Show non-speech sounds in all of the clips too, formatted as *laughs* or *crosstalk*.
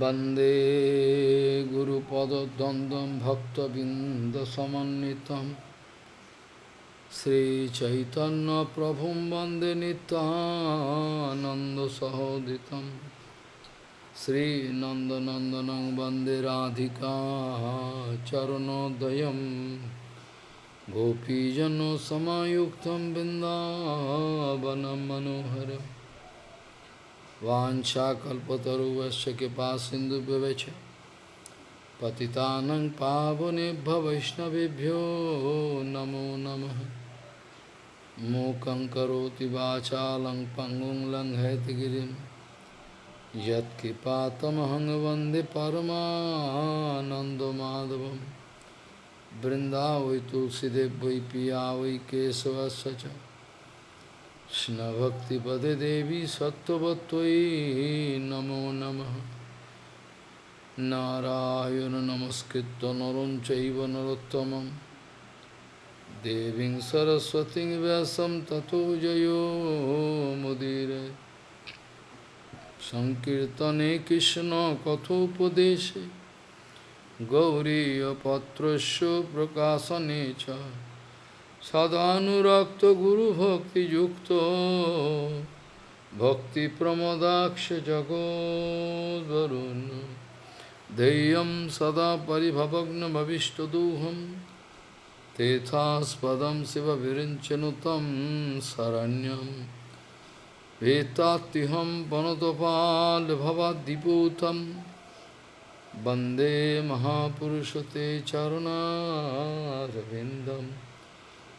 वंदे गुरुपदद्वन्द्वं भक्तबिन्दसमन्वितं। श्रीचैतन्यप्रभुं वंदे नितानन्दसहोदितं श्रीनन्दनन्दनं वंदे राधिका चरणोदयं गोपीजनसमायुक्तं बिन्दावनं मनोहरम् वाञ्छाकल्पतरुवश्च कृपा सिन्धुव्यवच पतितानं पावनेभ्य वैष्णवेभ्यो नमो नमः। मूकं करोति वाचालं पङ्गुं लङ्घयतगिरिं यत्कृपातमहं वंदे परमानन्दमाधवं बृन्दावै तुलसीदेव वै पिया वै केशवस्य कृष्णभक्तिपदे देवी सत्त्ववत्त्वयि नमो नमः नारायण नमस्कृत्य नरं चैव नरोत्तमं देवीं सरस्वतीं व्यासं ततो जयो मुदीरे सङ्कीर्तने कृष्णकथोपदेशे गौरीयपत्रस्य प्रकाशने च सदानुरक्त गुरुभक्तियुक्त भक्तिप्रमदाक्ष जगोद्वरुन् ध्येयं सदा परिभवग्नभविष्टदोहं तेथास्पदं शिवविरिञ्चनुतं शरण्यं वेत्तात्युहं वनतपालभवाद्दिपूतं वन्दे महापुरुषते चरुणारविन्दम्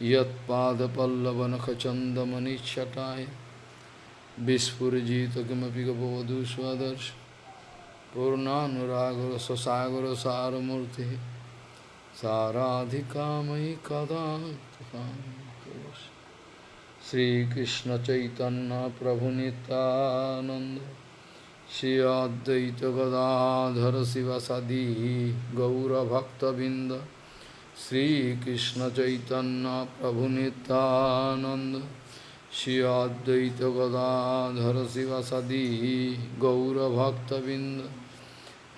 यत्पादपल्लवनखचन्दमनिच्छटाय। विस्फुरजित किमपि गपवधू स्वदर्श पूर्णानुरागरससागरसारमूर्तिः। साराधिकामयि कदा श्रीकृष्णचैतन्यप्रभुनितानन्द। श्री अद्वैतगदाधर शिवसदी गौरभक्तबिन्द श्रीकृष्ण चैतन्य प्रभु नित्यानंद श्री अद्वैत गदाधर शिवसदी गौरभक्तबिंद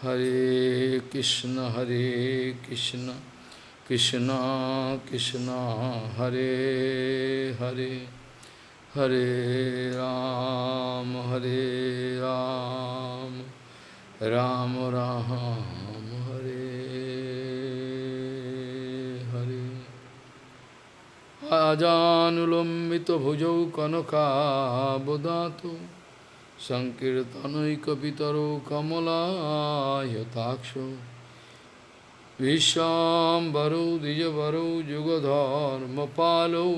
हरे कृष्ण हरे कृष्ण कृष्ण कृष्ण हरे हरे हरे राम हरे राम राम राम हरे अजानुलम्बितभुजौ कनकाबुदातु सङ्कीर्तनैकपितरौ कमलायताक्षो, विश्वाम्बरौ, द्विजवरौ, जुगधर्मपालौ,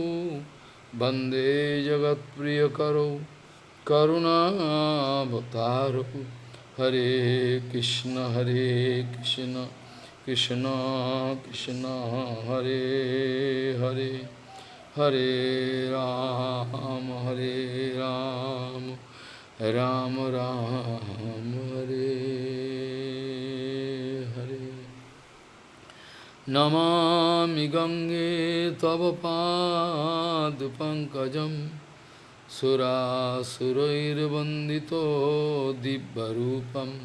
वंदे जगत्प्रियकरौ, करुणावतारौ। हरे कृष्ण हरे कृष्ण कृष्ण कृष्ण, हरे हरे। हरे राम हरे राम राम राम, हरे हरे। नमामि गंगे तव पादपङ्कजं सुरासुरैर्वन्दितो दिव्यरूपं।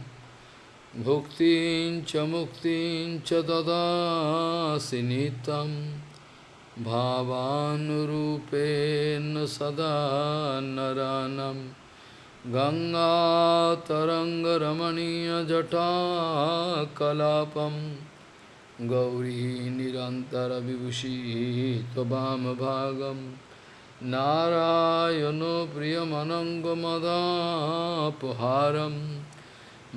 भुक्तिं च मुक्तिं च ददासि नितम् भावानुरूपेण सदा नरानं। गङ्गातरङ्गरमणीयजटाकलापं। गौरी निरन्तरविभूषी त्ववामभागं नारायणो प्रियमनङ्गमदापहारं।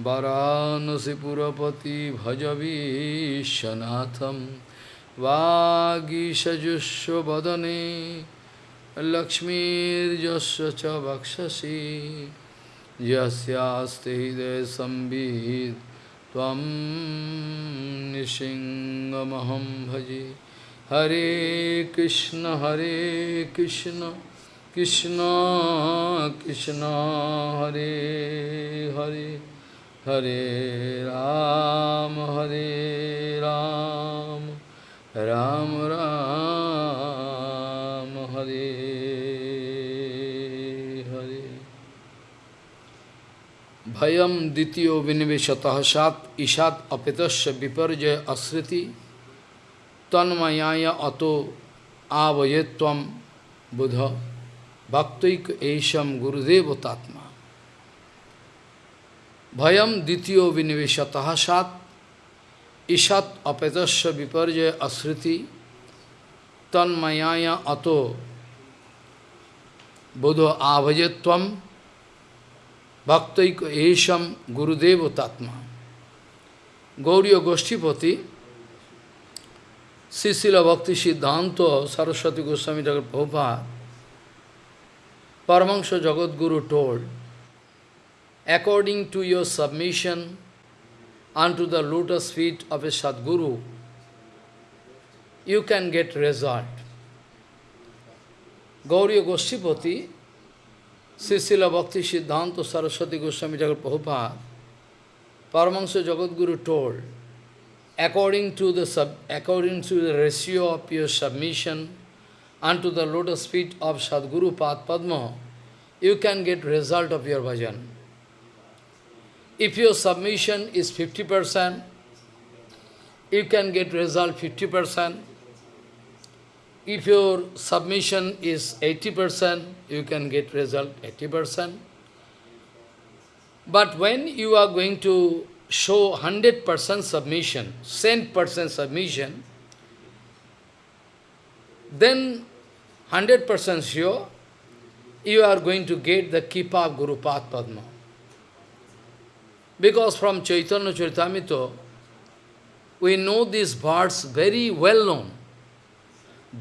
वरानसिपुरपति भजवीशनाथम्। वागीषजुष्वदने लक्ष्मीर्यस्य च वक्षसि। हृदयसंवित् त्वं निसिंहमहं भजे। हरे कृष्ण हरे कृष्ण कृष्ण कृष्ण, हरे हरे। हरे राम हरे राम। राम राम, हरे हरे। भयम द्वितीय विनिवेशतः सात, ईशात अपितस्य विपर्जय अस्मृति तन्मयाय अतो आवये तम बुध। भक्तैक ऐशम गुरुदेव तात्मा भयम द्वितीय विनिवेशतः सात Ishat apetasya viparjaya asriti tanmayaya ato bodho avajatvam bhaktaiko esham gurudeva tatma. Gauriya Goshtipati, Srila Bhakti Siddhanta Saraswati Goswami Thakur Prabhupada, Paramahansa Jagadguru told, according to your submission, unto the lotus feet of a Sadguru, you can get result. Gauriya Goshtipati, Srila Bhakti Siddhanta Saraswati Goswami Thakur Prabhupada, Paramahansa Jagadguru told, according to the sub, according to the ratio of your submission unto the lotus feet of Sadguru Pad Padma, you can get result of your bhajan. If your submission is 50%, you can get result 50%. If your submission is 80%, you can get result 80%. But when you are going to show 100% submission, 100% submission, then 100% sure you are going to get the Kripa of Guru Padma. Because from Chaitanya Charitamrita, we know these words very well known.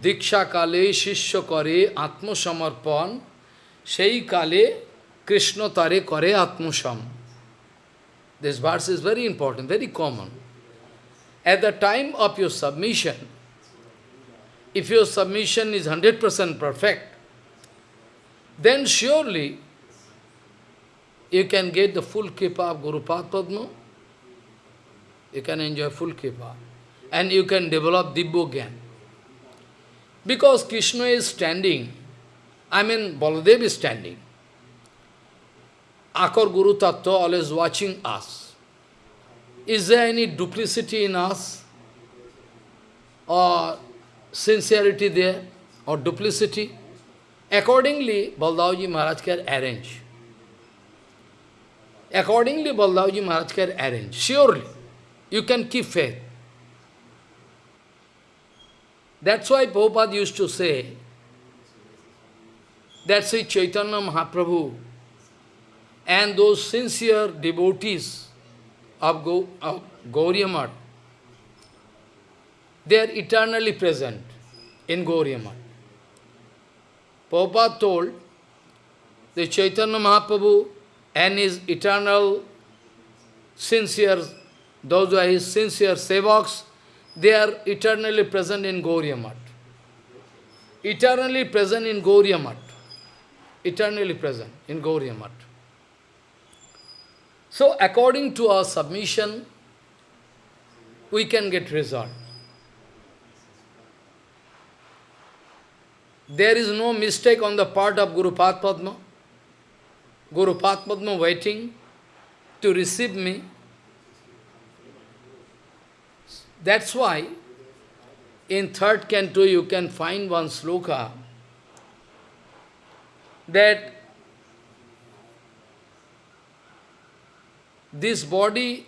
Diksha kale shishya kare atma samarpan, sei kale Krishna tare kare atma sam. This verse is very important, very common. At the time of your submission, if your submission is 100% perfect, then surely you can get the full kripa of Guru Padma. You can enjoy full kripa. And you can develop Dibbo Gyan. Because Krishna is standing, I mean Baladev is standing. Akar Guru Tattva always watching us. Is there any duplicity in us? Or sincerity there? Or duplicity? Accordingly, Baldavji Maharaj can arrange. Accordingly, Baldavji Maharaj can arrange. Surely, you can keep faith. That's why Prabhupada used to say, that Sri Chaitanya Mahaprabhu and those sincere devotees of, Go, of they are eternally present in Gauriya Prabhupada told the Chaitanya Mahaprabhu and his eternal sincere, those who are his sincere sevaks, they are eternally present in Gauriya Eternally present in Gauriya Eternally present in Gauriya so according to our submission, we can get result. There is no mistake on the part of Guru Padma. Guru Padma waiting to receive me. That's why in third canto you can find one sloka that This body,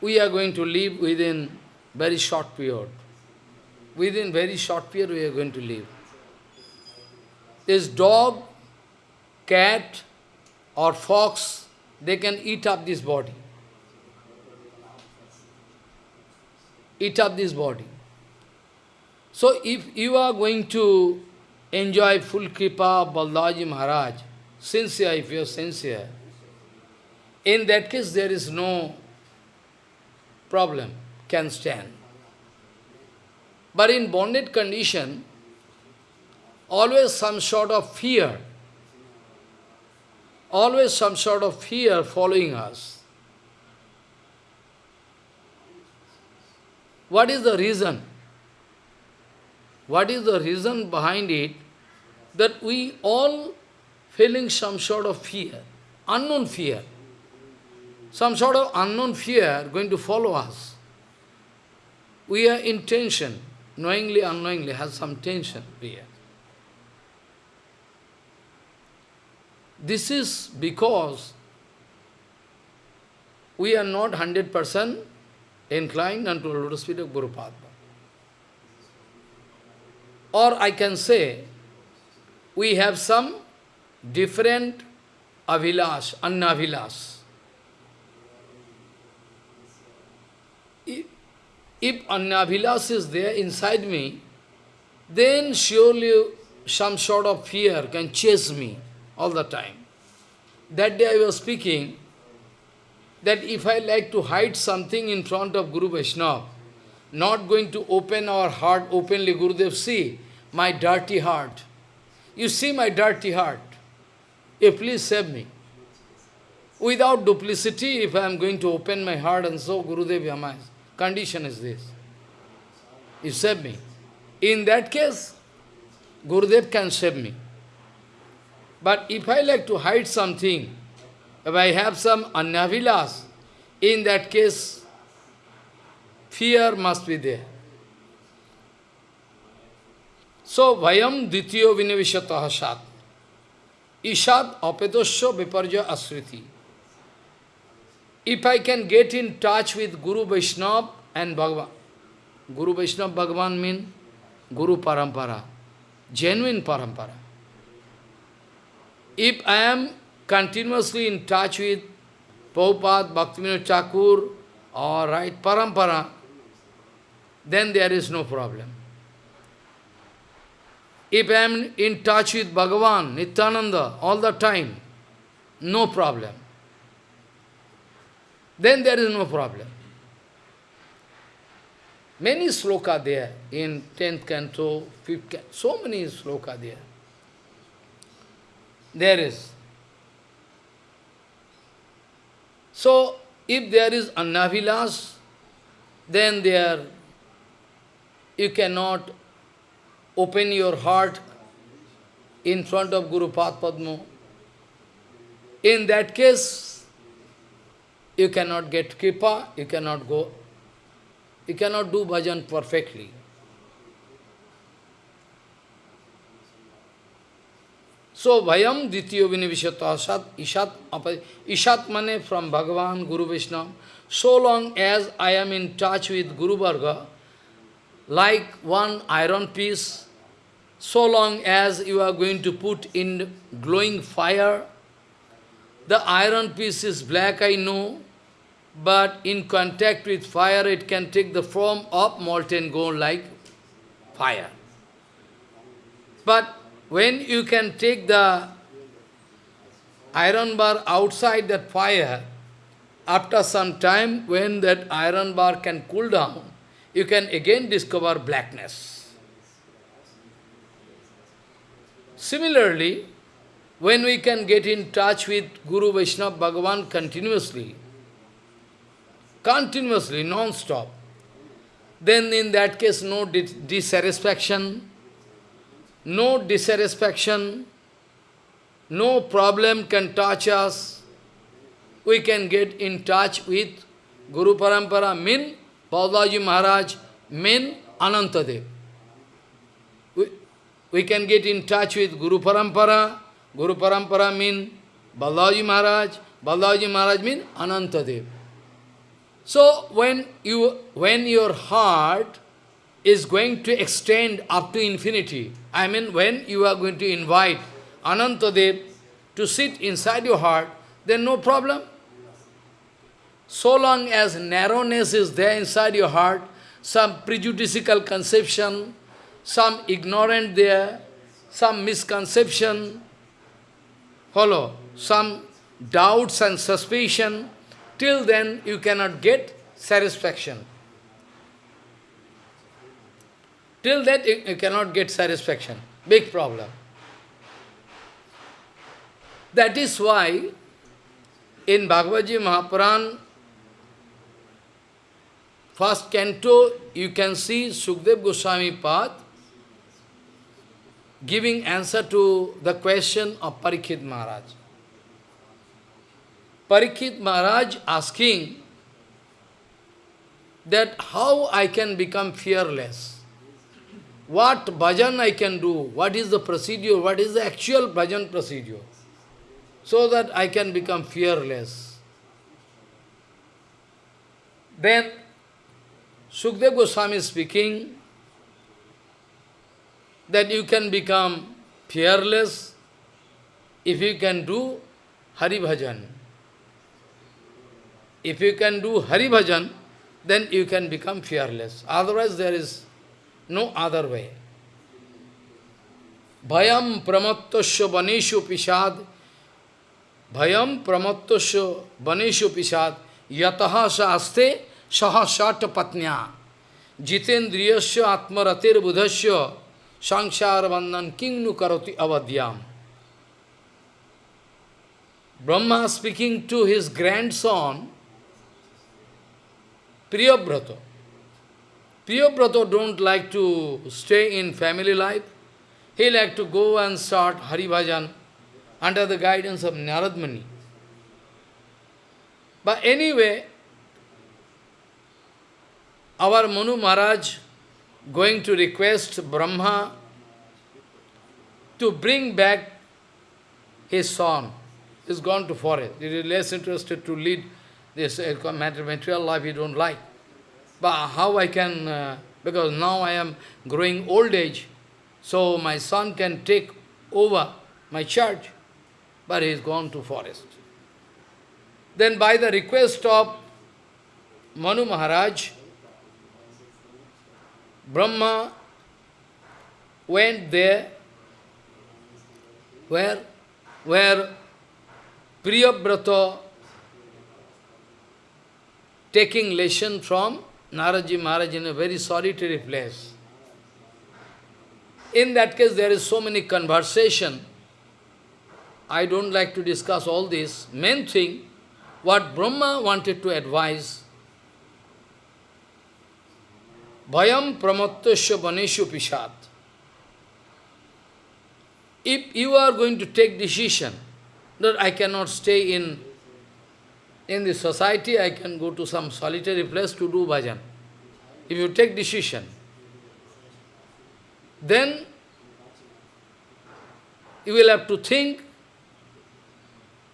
we are going to live within very short period. Within very short period, we are going to live. This dog, cat, or fox, they can eat up this body. Eat up this body. So if you are going to enjoy full kripa of Baldaji Maharaj, sincere, if you are sincere, in that case, there is no problem, can stand. But in bonded condition, always some sort of fear, always some sort of fear following us. What is the reason? What is the reason behind it that we all feeling some sort of fear? unknown fear. Some sort of unknown fear going to follow us. We are in tension, knowingly, unknowingly, has some tension here. This is because we are not 100% inclined unto the lotus feet of Guru Padma. Or I can say, we have some different avilas, annavilas. If annavilas is there inside me, then surely some sort of fear can chase me all the time. That day I was speaking that if I like to hide something in front of Guru Vaishnava, not going to open our heart openly, Gurudev, see my dirty heart. You see my dirty heart. You please save me. Without duplicity, if I am going to open my heart and so, Gurudev Yamai, condition is this. You save me. In that case, Gurudev can save me. But if I like to hide something, if I have some annavilas, in that case, fear must be there. So, vayam dityo vinivishataha sat. Ishad apetosya viparja asriti. If I can get in touch with Guru Vaishnava and Bhagavan, Guru Vaishnava Bhagavan means Guru Parampara, genuine Parampara. If I am continuously in touch with Prabhupada, Bhaktivinoda Thakur, or right Parampara, then there is no problem. If I am in touch with Bhagavan, Nityananda, all the time, no problem. Then there is no problem. Many sloka there in 10th canto, 5th canto, so many sloka there. There is. So, if there is annavilas, then there you cannot open your heart in front of Guru Padma. In that case, you cannot get kripa, you cannot go, you cannot do bhajan perfectly. So, Vayam Dityo Vinivishata Sat Ishat Ishat Mane from Bhagavan, Guru Vishnu. So long as I am in touch with Guru Varga, like one iron piece, so long as you are going to put in glowing fire, the iron piece is black, I know, but in contact with fire it can take the form of molten gold like fire. But when you can take the iron bar outside that fire, after some time, when that iron bar can cool down, you can again discover blackness. Similarly, when we can get in touch with Guru Vaishnava Bhagavan continuously, continuously, non-stop, then in that case no dissatisfaction, no dissatisfaction, no problem can touch us. We can get in touch with Guru Parampara, mean Balaji Maharaj, mean Anantadev. We, we can get in touch with Guru Parampara, Guru Parampara mean Balaji Maharaj, Balaji Maharaj mean Anantadev. So when you when your heart is going to extend up to infinity. I mean, when you are going to invite Anantadev to sit inside your heart, then no problem. So long as narrowness is there inside your heart, some prejudicial conception, some ignorant there, some misconception, follow, some doubts and suspicion, till then you cannot get satisfaction. Till that you, you cannot get satisfaction. Big problem. That is why in Bhagavad Gita Mahapuran, first canto, you can see Sukdev Goswami Path giving answer to the question of Parikshit Maharaj. Parikshit Maharaj asking that how I can become fearless. What bhajan I can do, what is the procedure, what is the actual bhajan procedure, so that I can become fearless. Then Sukdev Goswami is speaking that you can become fearless if you can do Hari Bhajan. If you can do Hari Bhajan, then you can become fearless. Otherwise, there is no other way. Bhayam pramattasya vaneshu pishad Bhayam pramattasya vaneshu pishad yataha saaste saha patnya jitendriyasya atmaratir budhasya sangsara bandhan kingnu karoti avadhyam. Brahma speaking to his grandson, Priyabrata. Priyabrata don't like to stay in family life. He like to go and start Hari Bhajan under the guidance of Narad Muni. But anyway, our Manu Maharaj going to request Brahma to bring back his son. He's gone to forest. He is less interested to lead this material life he don't like. But how I can, uh, because now I am growing old age, so my son can take over my church, but he is gone to forest. Then by the request of Manu Maharaj, Brahma went there where, where Priyabrata taking lesson from Naradji Maharaj in a very solitary place. In that case, there is so many conversation. I don't like to discuss all this. Main thing, what Brahma wanted to advise, Bhayam pramattasya vaneshu pishat. If you are going to take decision that I cannot stay in in the society, I can go to some solitary place to do bhajan. If you take decision, then you will have to think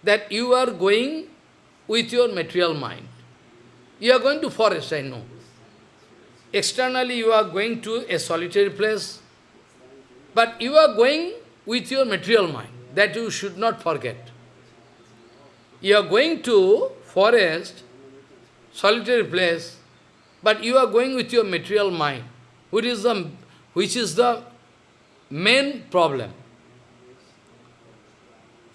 that you are going with your material mind. You are going to forest, I know. Externally you are going to a solitary place, but you are going with your material mind. That you should not forget. You are going to forest, solitary place, but you are going with your material mind, which is the, which is the main problem.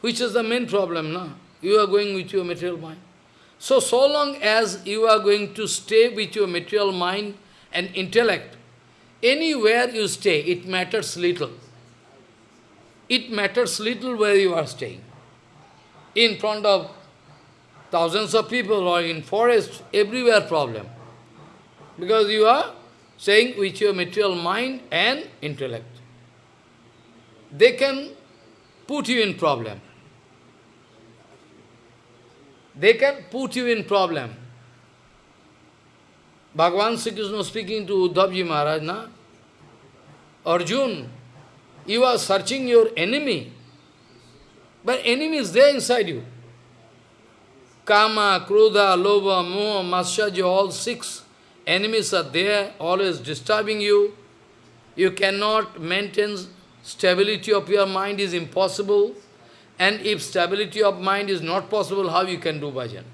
Which is the main problem, no? You are going with your material mind. So, so long as you are going to stay with your material mind and intellect, anywhere you stay, it matters little. It matters little where you are staying. In front of thousands of people or in forest, everywhere problem. Because you are saying with your material mind and intellect. They can put you in problem. They can put you in problem. Bhagavan Sri Krishna speaking to Uddhavji Maharaj, na? Arjun, you are searching your enemy, but enemy is there inside you. Kama, Krodha, Lobha, Moha, Matsarya, all six enemies are there, always disturbing you. You cannot maintain stability of your mind is impossible. And if stability of mind is not possible, how you can do bhajan?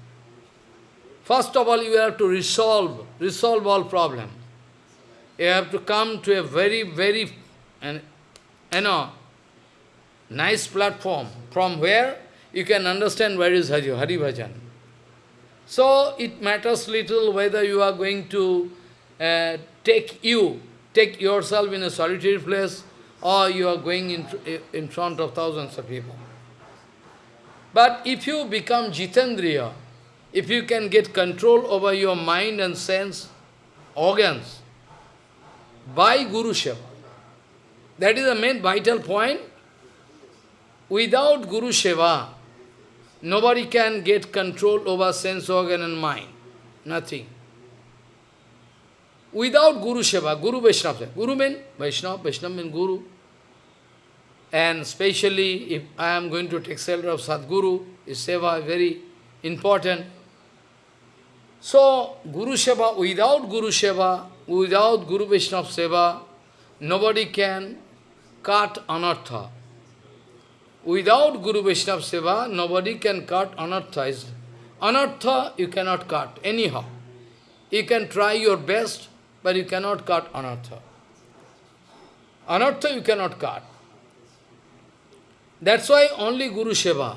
First of all, you have to resolve, resolve all problems. You have to come to a very, very, and you know, nice platform from where you can understand where is Hari Bhajan. So it matters little whether you are going to uh, take you, take yourself in a solitary place, or you are going in, in front of thousands of people. But if you become Jitendriya, if you can get control over your mind and sense organs by Guru Seva, that is the main vital point. Without Guru Seva, Nobody can get control over sense organ and mind. Nothing. Without Guru Seva, Guru Vaishnava. Guru means Vaishnava, Vaishnava means Guru. And especially if I am going to take shelter of Sadguru, his Seva very important. So, Guru Seva, without Guru Seva, without Guru Vaishnava Seva, nobody can cut anartha. Without Guru Vaishnava Seva, nobody can cut anartha. Anartha you cannot cut, anyhow. You can try your best, but you cannot cut anartha. Anartha you cannot cut. That's why only Guru Seva,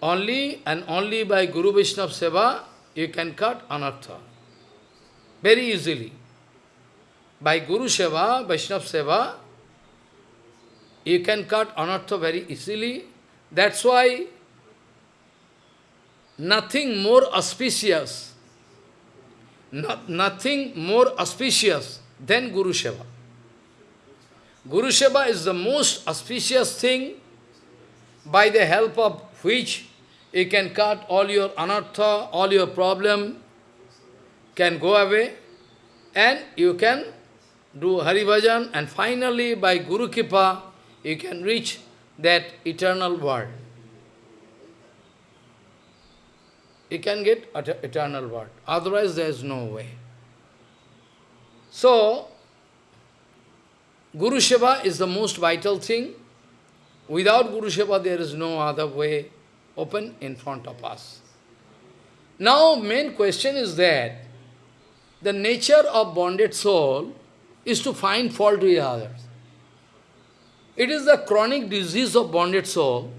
only and only by Guru Vaishnava Seva, you can cut anartha. Very easily. By Guru Seva, Vaishnava Seva, you can cut anartha very easily. That's why nothing more auspicious, not, nothing more auspicious than Guru Seva. Guru Seva is the most auspicious thing by the help of which you can cut all your anartha, all your problem can go away and you can do Hari Bhajan and finally by Guru Kripa you can reach that eternal world. You can get eternal world. Otherwise there is no way. So, Guru Seva is the most vital thing. Without Guru Seva there is no other way open in front of us. Now main question is that the nature of bonded soul is to find fault with others. It is the chronic disease of bonded soul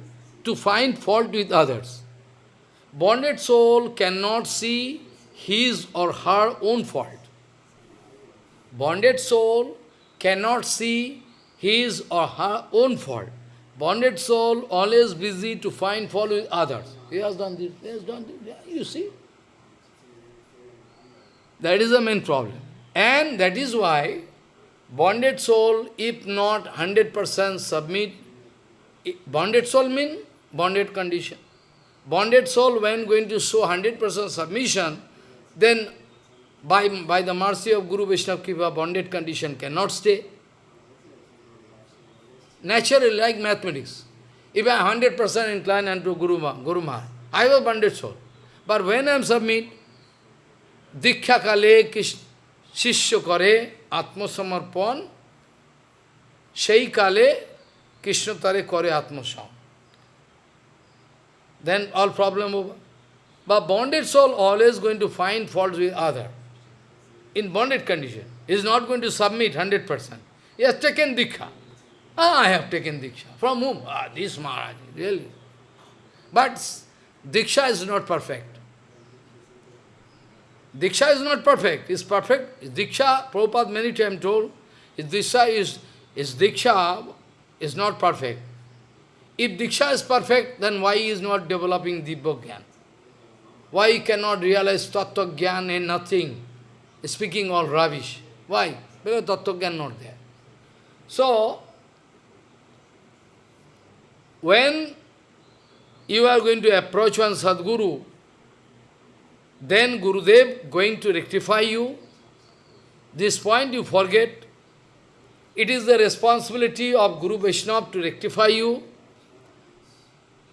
to find fault with others. Bonded soul cannot see his or her own fault. Bonded soul cannot see his or her own fault. Bonded soul always busy to find fault with others. He has done this, he has done this. You see? That is the main problem. And that is why Bonded soul, if not 100% submit, bonded soul mean bonded condition. Bonded soul, when going to show 100% submission, then by, by the mercy of Guru Vishnu Kiva, bonded condition cannot stay. Naturally, like mathematics. If I am 100% inclined unto Guru, Guru Maharaj, I have a bonded soul. But when I am submit, Dikha Kale Shishya Kare আত্মসমর্পণ সেই কালে কৃষ্ণ তারে করে আত্মসম then all problem over. But bonded soul always going to find faults with other. In bonded condition. He is not going to submit 100%. He has taken Diksha. Ah, I have taken Diksha. From whom? Ah, this Maharaj, really. But Diksha is not perfect. Diksha is not perfect, it's perfect. Diksha, Prabhupada many times told, if Diksha is, is Diksha is not perfect. If Diksha is perfect, then why he is not developing Dibba? Why he cannot realize Tattva Gyan and nothing? Speaking all rubbish. Why? Because Tattva Gyan not there. So, when you are going to approach one Sadguru, then Gurudev going to rectify you. This point you forget. It is the responsibility of Guru Vaishnava to rectify you,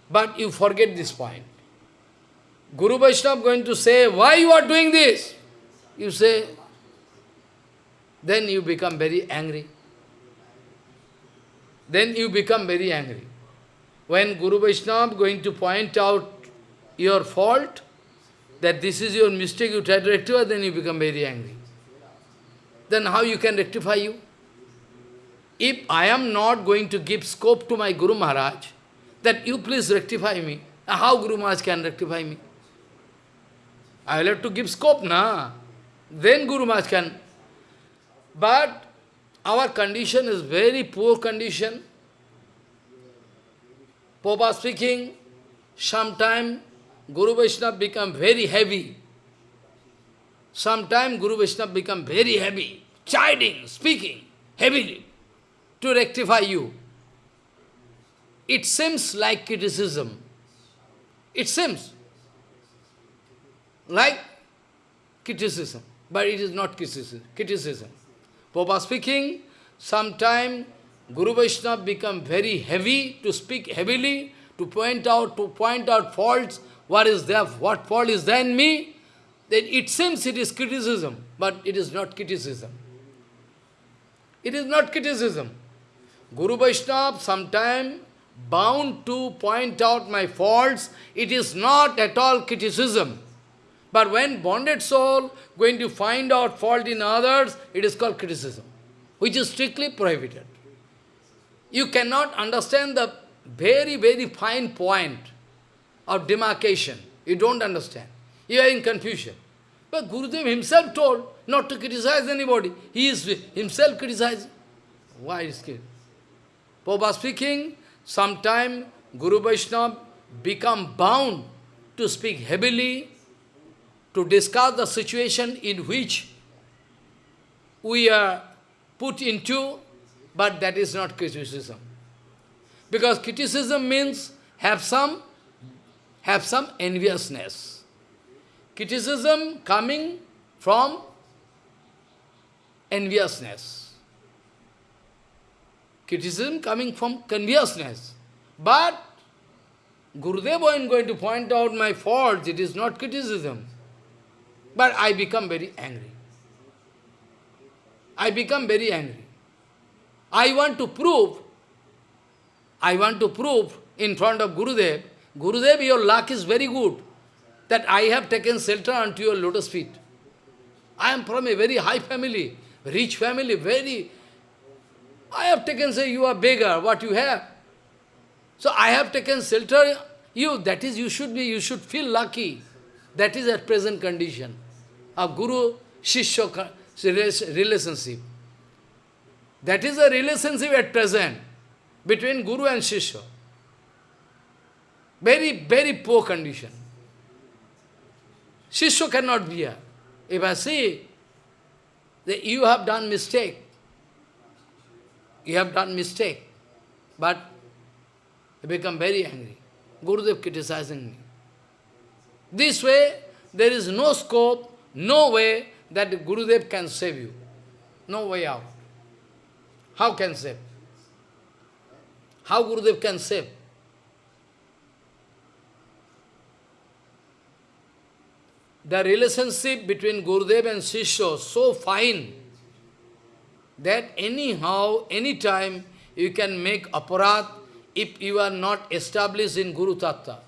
but you forget this point. Guru Vaishnava going to say, why you are doing this? You say, then you become very angry. Then you become very angry. When Guru Vaishnava going to point out your fault, that this is your mistake, you try to rectify, then you become very angry. Then how you can rectify you? If I am not going to give scope to my Guru Maharaj, that you please rectify me, how Guru Maharaj can rectify me? I will have to give scope, na? Then Guru Maharaj can. But our condition is very poor condition. Papa speaking, sometime Guru Vaishnava become very heavy. Sometime Guru Vaishnava become very heavy, chiding, speaking heavily to rectify you. It seems like criticism, It seems like criticism, but it is not criticism. criticism. Papa speaking, sometime Guru Vaishnava become very heavy to speak heavily, to point out, to point out faults, what is there, what fault is there in me, then it seems it is criticism, but it is not criticism. It is not criticism. Guru Vaishnava sometime bound to point out my faults, it is not at all criticism. But when bonded soul going to find out fault in others, it is called criticism, which is strictly prohibited. You cannot understand the very, very fine point of demarcation. You don't understand. You are in confusion. But Gurudev himself told not to criticize anybody. He is himself criticizing. Why is it? Papa speaking, sometime Guru Vaishnava become bound to speak heavily, to discuss the situation in which we are put into, but that is not criticism. Because criticism means have some, have some enviousness. Criticism coming from enviousness. Criticism coming from enviousness. But Gurudev is going to point out my faults, it is not criticism. But I become very angry. I become very angry. I want to prove, I want to prove in front of Gurudev, Gurudev, your luck is very good, that I have taken shelter unto your lotus feet. I am from a very high family, rich family, very... I have taken, say, you are beggar, what you have. So I have taken shelter, you, that is, you should be, you should feel lucky. That is at present condition of Guru-Shishya relationship. That is a relationship at present between Guru and Shishya. Very, very poor condition. Shishya cannot be here. If I say that you have done mistake, you have done mistake, but I become very angry. Gurudev criticizing me. This way, there is no scope, no way that Gurudev can save you. No way out. How can save? How Gurudev can save? The relationship between Gurudev and Shishya so fine that anyhow, anytime you can make aparat if you are not established in Guru Tattva.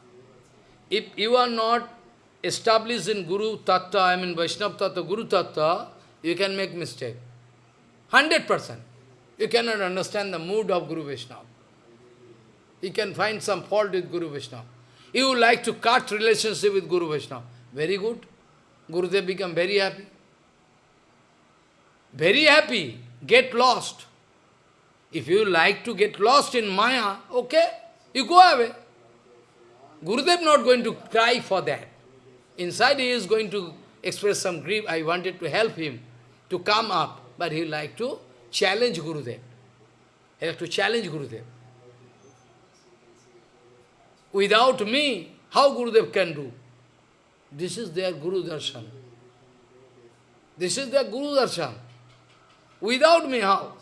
If you are not established in Guru Tattva, I mean Vaishnava Tattva, Guru Tattva, you can make mistake. 100%. You cannot understand the mood of Guru Vaishnava. You can find some fault with Guru Vaishnava. You like to cut relationship with Guru Vaishnava. Very good. Gurudev become very happy. Very happy. Get lost. If you like to get lost in Maya, okay, you go away. Gurudev not going to cry for that. Inside he is going to express some grief. I wanted to help him to come up, but he like to challenge Gurudev. He like to challenge Gurudev. Without me, how Gurudev can do? This is their Guru Darshan. This is their Guru Darshan. Without me, how?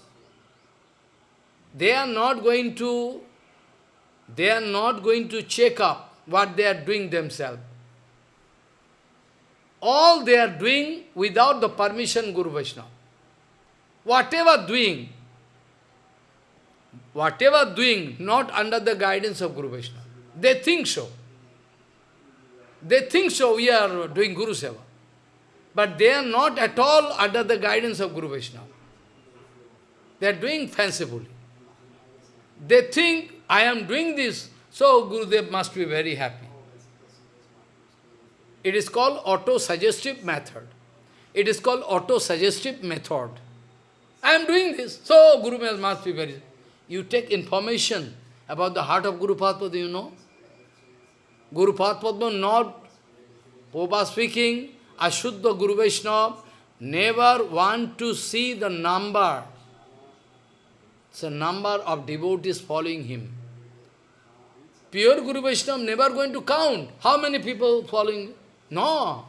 They are not going to, they are not going to check up what they are doing themselves. All they are doing without the permission Guru Vaishnava. Whatever doing, whatever doing, not under the guidance of Guru Vaishnava. They think so. They think so, we are doing Guru Seva. But they are not at all under the guidance of Guru Vaishnava. They are doing fancifully. They think, I am doing this, so Gurudev must be very happy. It is called auto-suggestive method. It is called auto-suggestive method. I am doing this, so Guru must be very... You take information about the heart of Guru Padma, you know? Guru Padma not, Popa speaking, Ashuddha Guru Vaishnava, never want to see the number a number of devotees following him. pure Guru Vaishnava never going to count how many people following. No.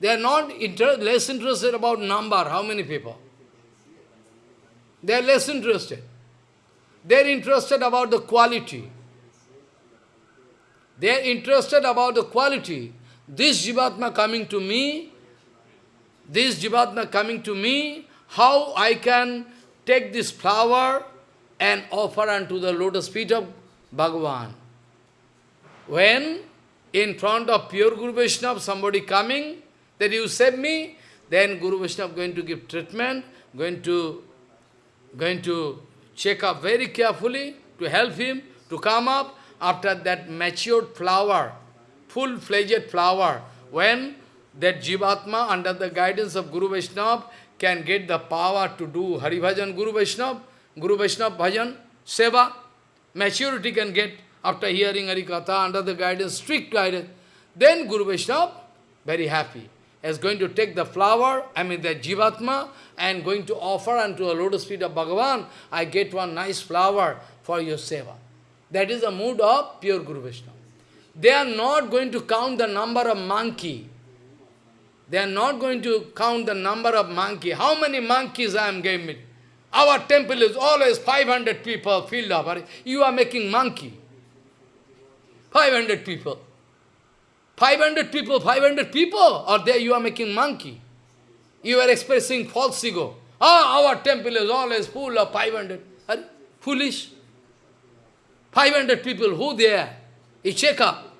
They are not inter less interested about number, how many people. They are less interested. They are interested about the quality. They are interested about the quality. This Jivatma coming to me, this Jivatma coming to me, how I can take this flower and offer unto the lotus feet of Bhagavan. When in front of pure Guru Vaishnava somebody coming, that you save me, then Guru Vaishnava going to give treatment, going to, going to check up very carefully to help him to come up after that matured flower, full-fledged flower, when that Jivatma under the guidance of Guru Vaishnava can get the power to do Hari Bhajan Guru Vaishnava, Guru Vaishnava Bhajan, Seva, maturity can get after hearing Hari Katha under the guidance, strict guidance. Then Guru Vaishnava, very happy, is going to take the flower, I mean the Jivatma, and going to offer unto a lotus feet of Bhagavan, I get one nice flower for your seva. That is the mood of pure Guru Vaishnava. They are not going to count the number of monkey. They are not going to count the number of monkey. How many monkeys I am giving? Our temple is always 500 people filled up. You are making monkey. 500 people. 500 people, 500 people, or there you are making monkey. You are expressing false ego. Ah, our temple is always full of 500. Are foolish. 500 people, who there? You check up.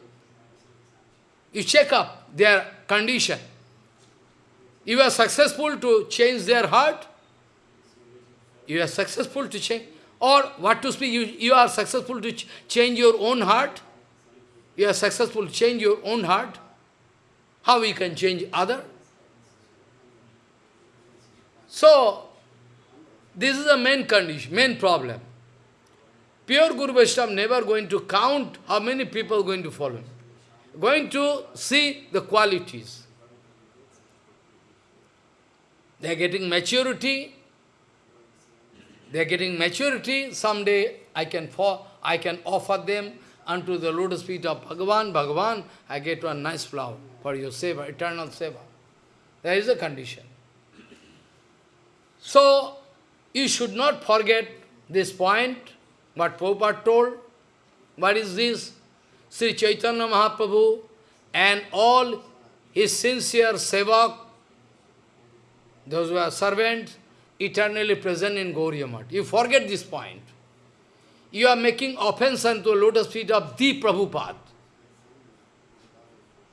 You check up their condition. You are successful to change their heart. You are successful to change. Or what to speak, you, you are successful to ch change your own heart. You are successful to change your own heart. How you can change other? So, this is the main condition, main problem. Pure Guru Vaishnava never going to count how many people going to follow him. Going to see the qualities. They are getting maturity. They are getting maturity. Someday I can for, I can offer them unto the lotus feet of Bhagavan. Bhagavan, I get one nice flower for your seva, eternal seva. There is a condition. So, you should not forget this point, what Prabhupada told. What is this? Sri Chaitanya Mahaprabhu and all his sincere sevak, those who are servants, eternally present in Gauriya Math. You forget this point. You are making offense unto the lotus feet of the Prabhupada.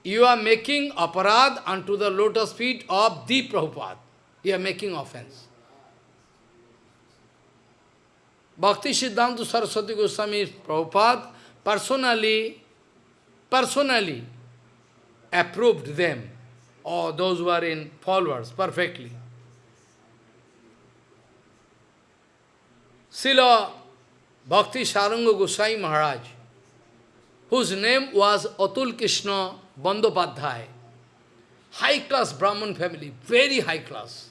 You are making aparad unto the lotus feet of the Prabhupada. You are making offense. Bhakti Siddhanta Saraswati Goswami Prabhupada personally, personally approved them, or those who are in followers, perfectly. Srila Bhakti Saranga Goswami Maharaj, whose name was Atul Krishna Bandopadhyay, high class Brahman family, very high class,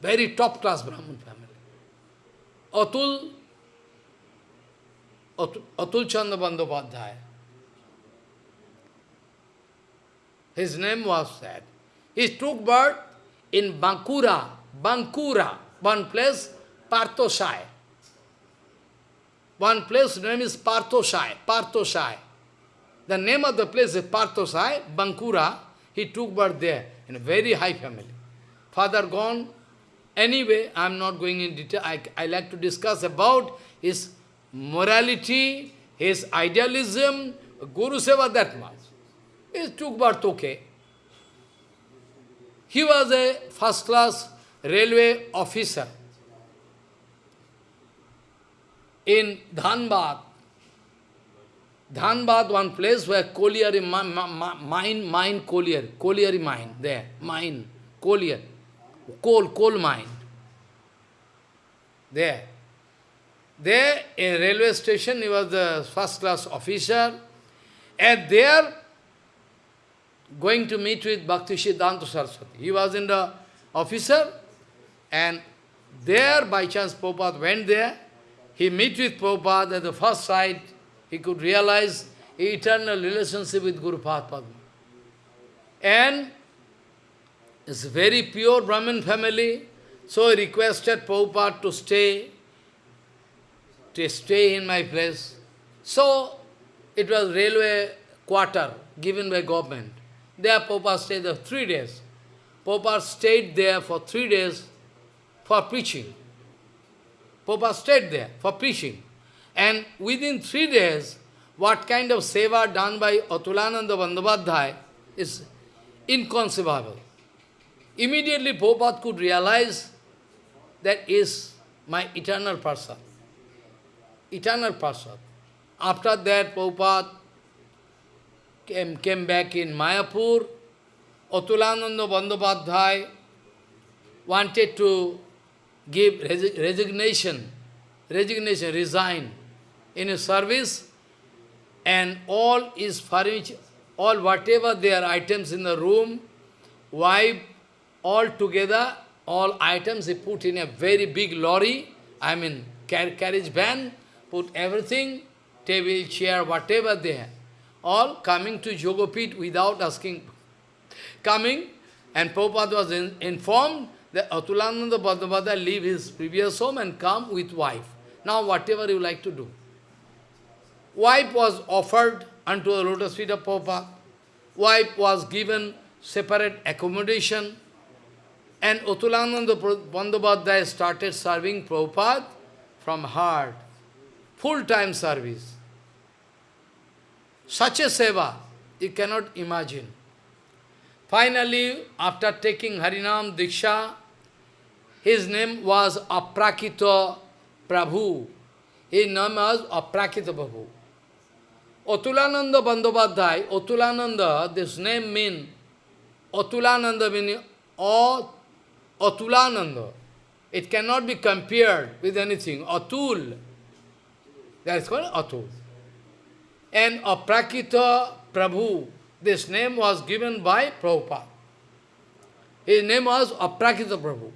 very top class Brahman family. Atul, Atul, Atul Chandra Bandyopadhyaya. His name was that. He took birth in Bankura, Bankura, one place, Parthoshai. One place name is Parthoshai, Parthoshai. The name of the place is Parthoshai, Bankura. He took birth there in a very high family. Father gone, Anyway, I am not going in detail. I, I like to discuss about his morality, his idealism, Guru Seva that much. He took birth okay. He was a first-class railway officer in Dhanbad. Dhanbad, one place where colliery mine, mine, colliery, colliery mine, there, mine, colliery coal, coal mine. There. There, in railway station, he was the first class officer. And there, going to meet with Bhakti Siddhanta Saraswati. He was in the officer, and there, by chance, Prabhupada went there. He met with Prabhupada at the first sight. he could realize eternal relationship with Guru Padma. And it's a very pure Brahmin family, so I requested Prabhupada to stay, to stay in my place. So, it was railway quarter given by government. There Prabhupada stayed there three days. Prabhupada stayed there for three days for preaching. Prabhupada stayed there for preaching. And within three days, what kind of seva done by Atulananda Bandhavadhyay is inconceivable. Immediately Prabhupada could realize that is my eternal person. Eternal person. After that, Prabhupada came, came back in Mayapur. Atulananda Bandhavadhyay wanted to give resignation, resignation, resign in his service, and all his furniture, all whatever their items in the room, wipe all together, all items he put in a very big lorry, I mean car carriage van, put everything, table, chair, whatever they have, all coming to Jogopit without asking, coming, and Prabhupada was in, informed that Atulananda Bandhavadhyay leave his previous home and come with wife. Now whatever you like to do. Wife was offered unto the lotus feet of Prabhupada. Wife was given separate accommodation. And Atulananda Bandhavadhyay started serving Prabhupada from heart. Full-time service. Such a seva, you cannot imagine. Finally, after taking Harinam Diksha, his name was Aprakrita Prabhu. His name was Aprakrita Prabhu. Otulananda Bandhavadhyay, Otulananda, this name means, Otulananda meaning Otulananda. It cannot be compared with anything. Atul. That is called Atul. And Aprakrita Prabhu, this name was given by Prabhupada. His name was Aprakrita Prabhu.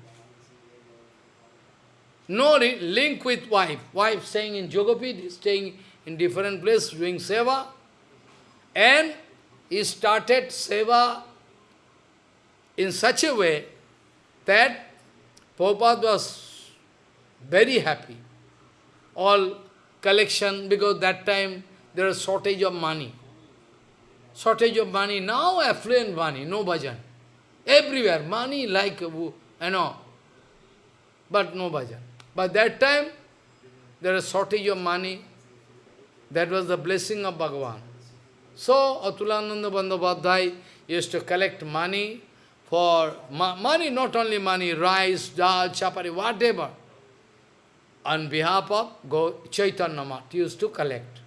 No link with wife. Wife staying in Jogapit, staying in different place doing seva. And he started seva in such a way that Prabhupada was very happy. All collection, because that time there is shortage of money. Shortage of money, now affluent money, no bhajan. Everywhere, money like, you know, but no bhajan. But that time, there is shortage of money. That was the blessing of Bhagavan. So, Atulananda Bandhavadhyay used to collect money for, money, not only money, rice, dal, chapati, whatever. On behalf of Go Chaitanya Math, used to collect.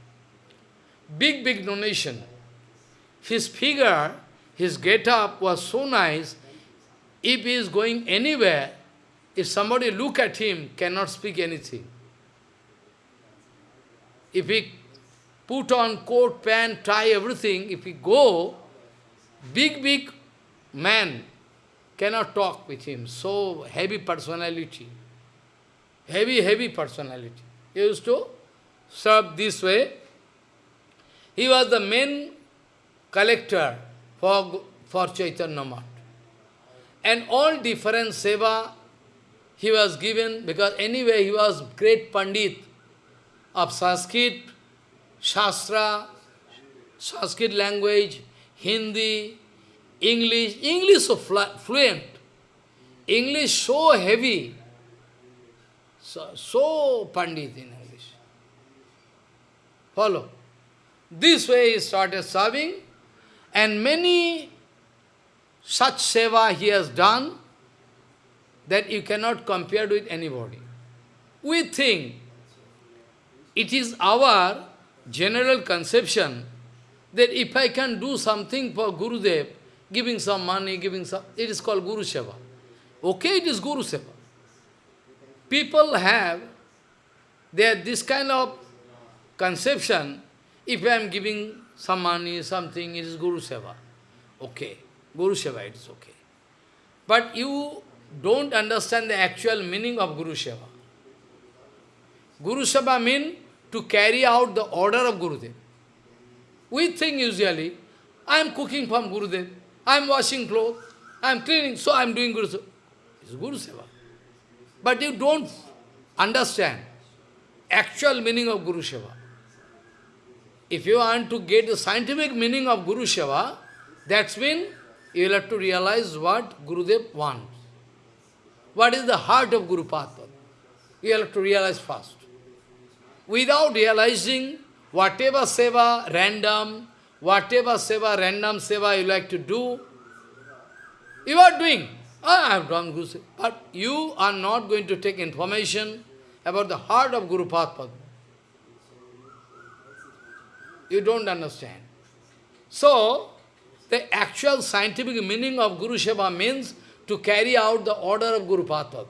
Big, big donation. His figure, his get-up was so nice, if he is going anywhere, if somebody look at him, cannot speak anything. If he put on coat, pant, tie, everything, if he go, big, big man cannot talk with him. So heavy personality. Heavy, heavy personality. He used to serve this way. He was the main collector for, for Chaitanya Math. And all different seva he was given, because anyway he was great Pandit of Sanskrit, Shastra, Sanskrit language, Hindi, English, English so fluent, English so heavy, so, so Pandit in English. Follow. This way he started serving, and many such seva he has done, that you cannot compare with anybody. We think it is our general conception that if I can do something for Gurudev, giving some money, giving some, it is called Guru Seva. Okay, it is Guru Seva. People have they have this kind of conception, if I am giving some money, something, it is Guru Seva. Okay, Guru Seva, it is okay. But you don't understand the actual meaning of Guru Seva. Guru Seva means to carry out the order of Gurudev. We think usually, I am cooking from Gurudev, I am washing clothes, I am cleaning, so I am doing Guru Seva. It's Guru Seva. But you don't understand actual meaning of Guru Seva. If you want to get the scientific meaning of Guru Seva, that's when you will have to realize what Gurudev wants. What is the heart of Guru Padma? You have to realize first. Without realizing whatever seva, random, whatever seva, random seva you like to do, you are doing. Ah, I have done Guru Seva. But you are not going to take information about the heart of Guru Padma. You don't understand. So, the actual scientific meaning of Guru Seva means to carry out the order of Guru Padma.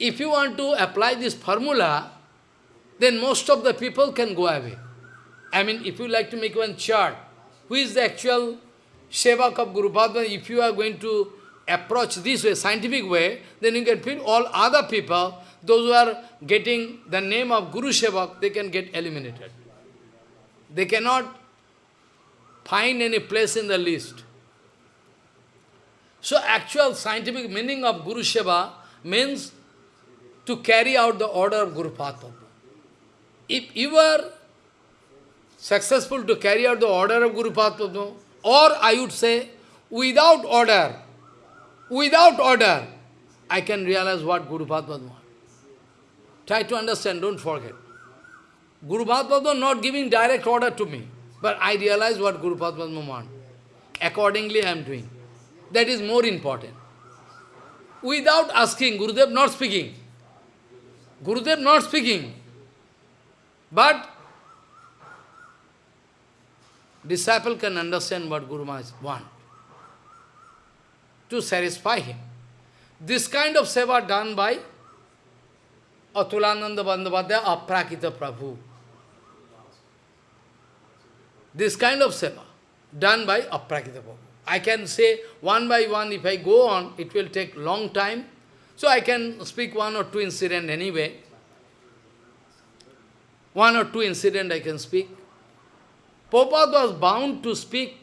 If you want to apply this formula, then most of the people can go away. I mean, if you like to make one chart, who is the actual Sevak of Guru Padma, if you are going to approach this way, scientific way, then you can feel all other people, those who are getting the name of Guru Sevak, they can get eliminated. They cannot find any place in the list. So actual scientific meaning of Guru Seva means to carry out the order of Guru Padma. If you are successful to carry out the order of Guru Padma, or I would say, without order, without order, I can realize what Guru Padma. Try to understand, don't forget. Guru Padma not giving direct order to me, but I realize what Guru Padma wants. Accordingly, I am doing. That is more important. Without asking, Gurudev not speaking. Gurudev not speaking. But disciple can understand what Guru Maharaj want to satisfy him. This kind of seva done by Atulananda Bandhavadya Aprakrita Prabhu. This kind of seva done by Aprakrita Prabhu. I can say one by one, if I go on, it will take long time. So I can speak one or two incident anyway. One or two incident I can speak. Prabhupada was bound to speak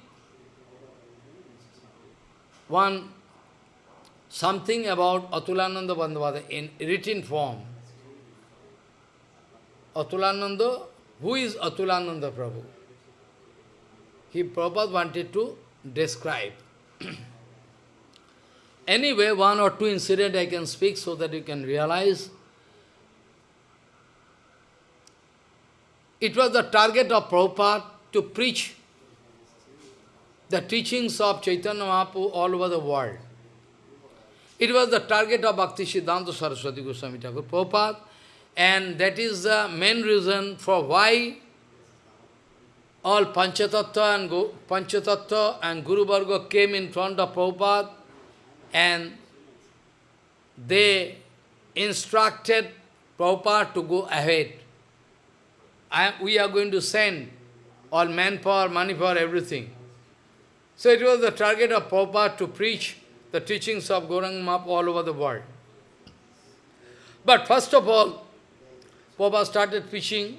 one something about Atulananda Bandhavada in written form. Atulananda, who is Atulananda Prabhu? He Prabhupada wanted to describe. *clears throat* anyway, one or two incident I can speak so that you can realize. It was the target of Prabhupada to preach the teachings of Chaitanya Mahaprabhu all over the world. It was the target of Bhakti Siddhanta Saraswati Goswami Thakur Prabhupada, and that is the main reason for why all Panchatattva and, Panchatattva and Guru Varga came in front of Prabhupada and they instructed Prabhupada to go ahead. I, we are going to send all manpower, money power, everything. So it was the target of Prabhupada to preach the teachings of Gauranga Mahaprabhu all over the world. But first of all, Prabhupada started preaching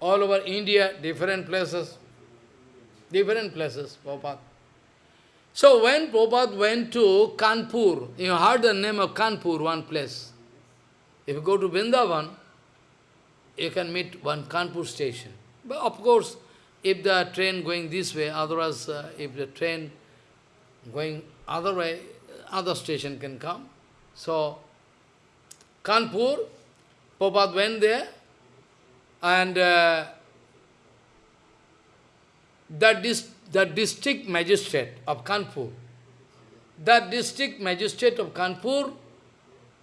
all over India, different places, different places, Prabhupada. So when Prabhupada went to Kanpur, you heard the name of Kanpur, one place. If you go to Vrindavan, you can meet one Kanpur station. But of course, if the train going this way, otherwise uh, if the train going other way, other station can come. So, Kanpur, Prabhupada went there, and uh, the, dis the district magistrate of Kanpur, the district magistrate of Kanpur,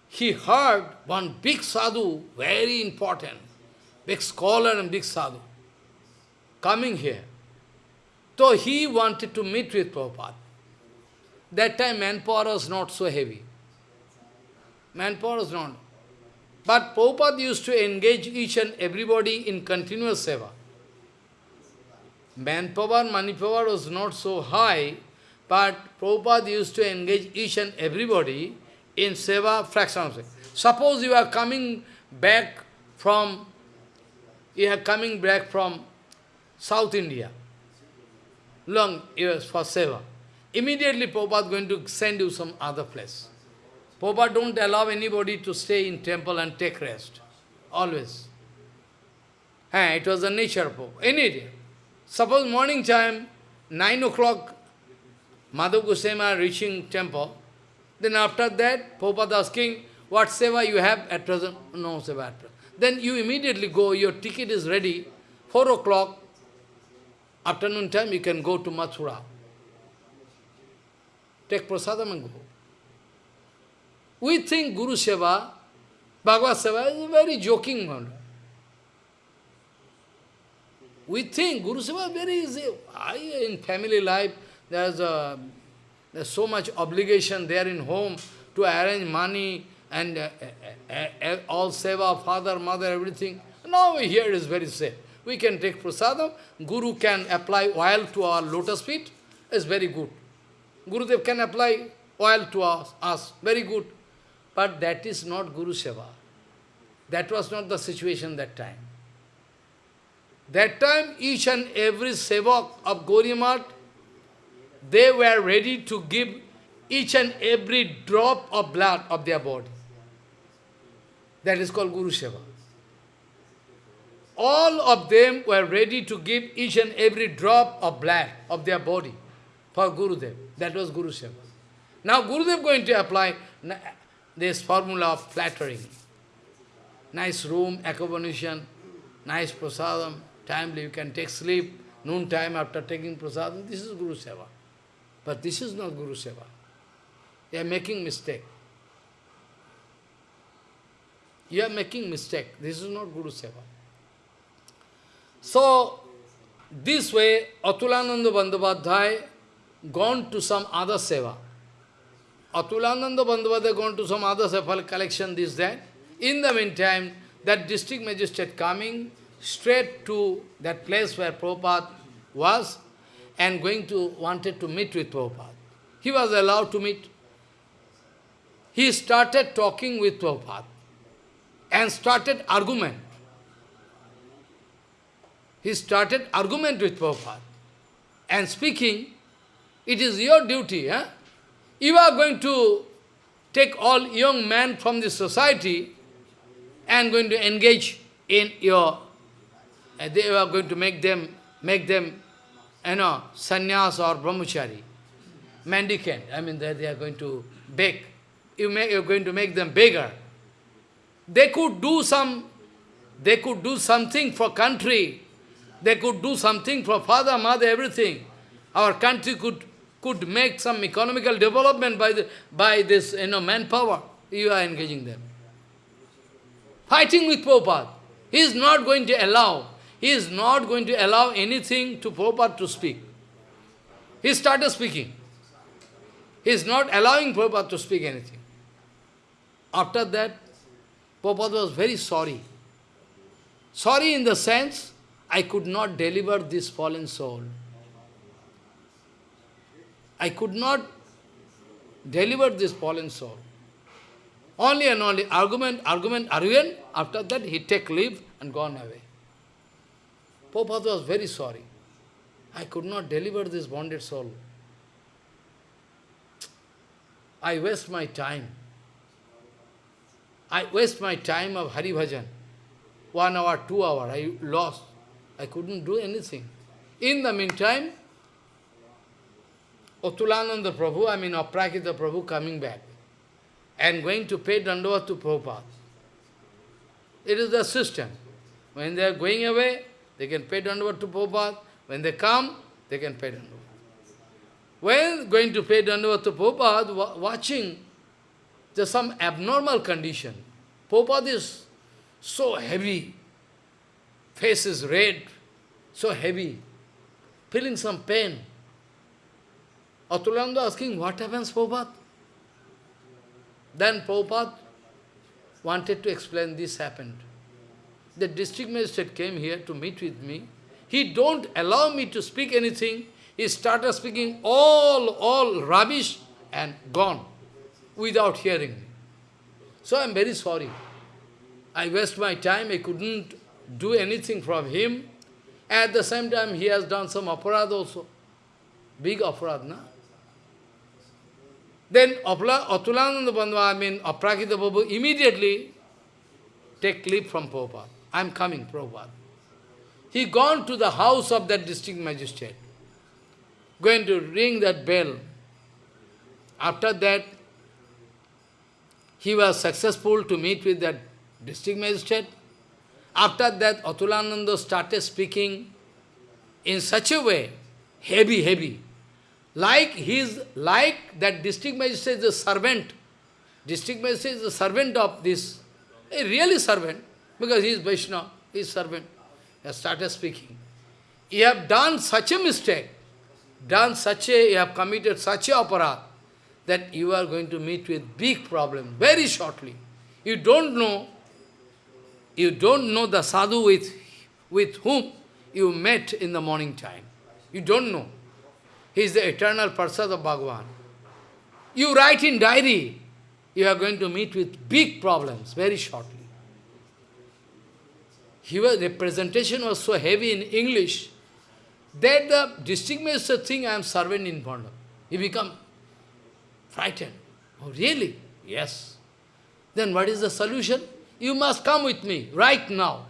he heard one big sadhu, very important, big scholar and big sadhu, coming here. So he wanted to meet with Prabhupada. That time manpower was not so heavy. Manpower was not. But Prabhupada used to engage each and everybody in continuous seva. Manpower, money power was not so high, but Prabhupada used to engage each and everybody in seva fraction of. Suppose you are coming back from, you are coming back from South India, long years for seva. Immediately Prabhupada is going to send you some other place. Prabhupada don't allow anybody to stay in temple and take rest. Always. Eh, it was the nature Prabhupada. Any day. Suppose morning time, 9 o'clock, Madhav Goswami reaching temple, then after that, Prabhupada is asking, what seva you have at present? No seva at present. Then you immediately go, your ticket is ready, 4 o'clock, afternoon time, you can go to Mathura. Take prasadam and go. We think Guru Seva, Bhagavad Seva is a very joking one. We think Guru Seva is very easy. I, in family life, there's, a, there's so much obligation there in home to arrange money and uh, uh, uh, all seva, father, mother, everything. Now here it is very safe. We can take prasadam, Guru can apply oil to our lotus feet, it's very good. Gurudev can apply oil to us, us, very good. But that is not Guru Seva. That was not the situation that time. That time, each and every sevak of Gauriamat, they were ready to give each and every drop of blood of their body. That is called Guru Seva. All of them were ready to give each and every drop of blood of their body for Gurudev. That was Guru Seva. Now Gurudev going to apply this formula of flattering. Nice room, accommodation, nice prasadam, timely you can take sleep, noon time after taking prasadam, this is Guru Seva. But this is not Guru Seva. You are making mistake. You are making mistake. This is not Guru Seva. So, this way, Atulananda Bandhavadhyay gone to some other seva. Atulananda Bandhavadhyay gone to some other seva collection, this, that. In the meantime, that district magistrate coming straight to that place where Prabhupada was and going to, wanted to meet with Prabhupada. He was allowed to meet. He started talking with Prabhupada and started argument. He started argument with Prabhupada and speaking, it is your duty. Eh? You are going to take all young men from the society and going to engage in your, uh, they are going to make them, make them, you know, sannyas or brahmachari, mendicant. I mean, they, they are going to beg. You make, you're going to make them beggar. They could do some, they could do something for country. They could do something for father, mother, everything. Our country could could make some economical development by the by this you know manpower. You are engaging them. Fighting with Prabhupada. He is not going to allow. He is not going to allow anything to Prabhupada to speak. He started speaking. He is not allowing Prabhupada to speak anything. After that, Prabhupada was very sorry. Sorry in the sense, I could not deliver this fallen soul. I could not deliver this fallen soul. Only and only argument, argument, argument. After that, he take leave and gone away. Prabhupada was very sorry. I could not deliver this bonded soul. I waste my time. I waste my time of Hari Bhajan. One hour, two hour, I lost. I couldn't do anything. In the meantime, Otulananda Prabhu, I mean Aprakrita Prabhu coming back and going to pay Dandavat to Prabhupada. It is the system. When they are going away, they can pay Dandavat to Prabhupada. When they come, they can pay Dandavat. When going to pay Dandavat to Prabhupada, watching there's some abnormal condition. Prabhupada is so heavy, face is red, so heavy, feeling some pain. Atulananda asking, what happens, Prabhupada? Then Prabhupada wanted to explain this happened. The district magistrate came here to meet with me. He don't allow me to speak anything. He started speaking all, all rubbish and gone without hearing me. So I am very sorry. I waste my time, I couldn't do anything from him. At the same time, he has done some aparad also. Big aparad, na? Then Atulananda Bandhu, I mean Aprakrita Babu, immediately take leave from Prabhupada. I am coming, Prabhupada. He gone to the house of that district magistrate, going to ring that bell. After that, he was successful to meet with that district magistrate. After that, Atulananda started speaking in such a way, heavy, heavy, like his, like that district magistrate is a servant. District magistrate is a servant of this, a really servant, because he is Vaishnava, he is servant. He started speaking. You have done such a mistake, done such a, you have committed such a aparad that you are going to meet with big problem very shortly. You don't know, you don't know the sadhu with, with whom you met in the morning time. You don't know. He is the eternal person of Bhagavan. You write in diary, you are going to meet with big problems very shortly. Was, the presentation was so heavy in English that the district minister think I am servant in front. He become frightened. Oh, really? Yes. Then what is the solution? You must come with me right now.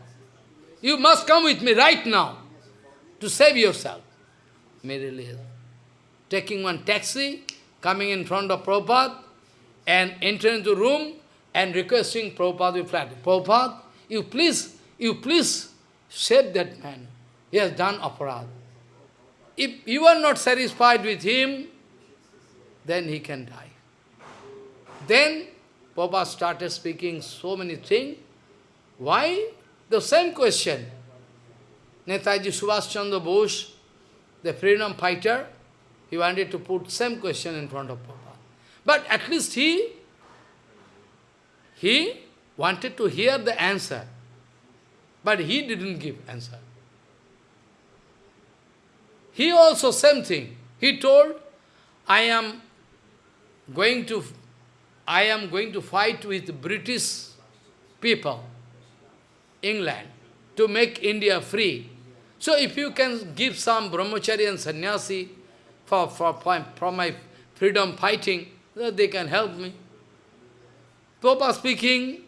You must come with me right now to save yourself. Merely taking one taxi, coming in front of Prabhupada, and entering the room and requesting Prabhupada with flat. Prabhupada, you please, you please save that man. He has done aparad. If you are not satisfied with him, then he can die. Then Prabhupada started speaking so many things. Why? The same question. Netaji Subhash Chandra Bose, the freedom fighter, he wanted to put same question in front of Papa. But at least he, he wanted to hear the answer. But he didn't give answer. He also same thing. He told, I am going to I am going to fight with British people, England, to make India free. So if you can give some brahmachari and sannyasi, for, for, for my freedom fighting, they can help me. Papa speaking,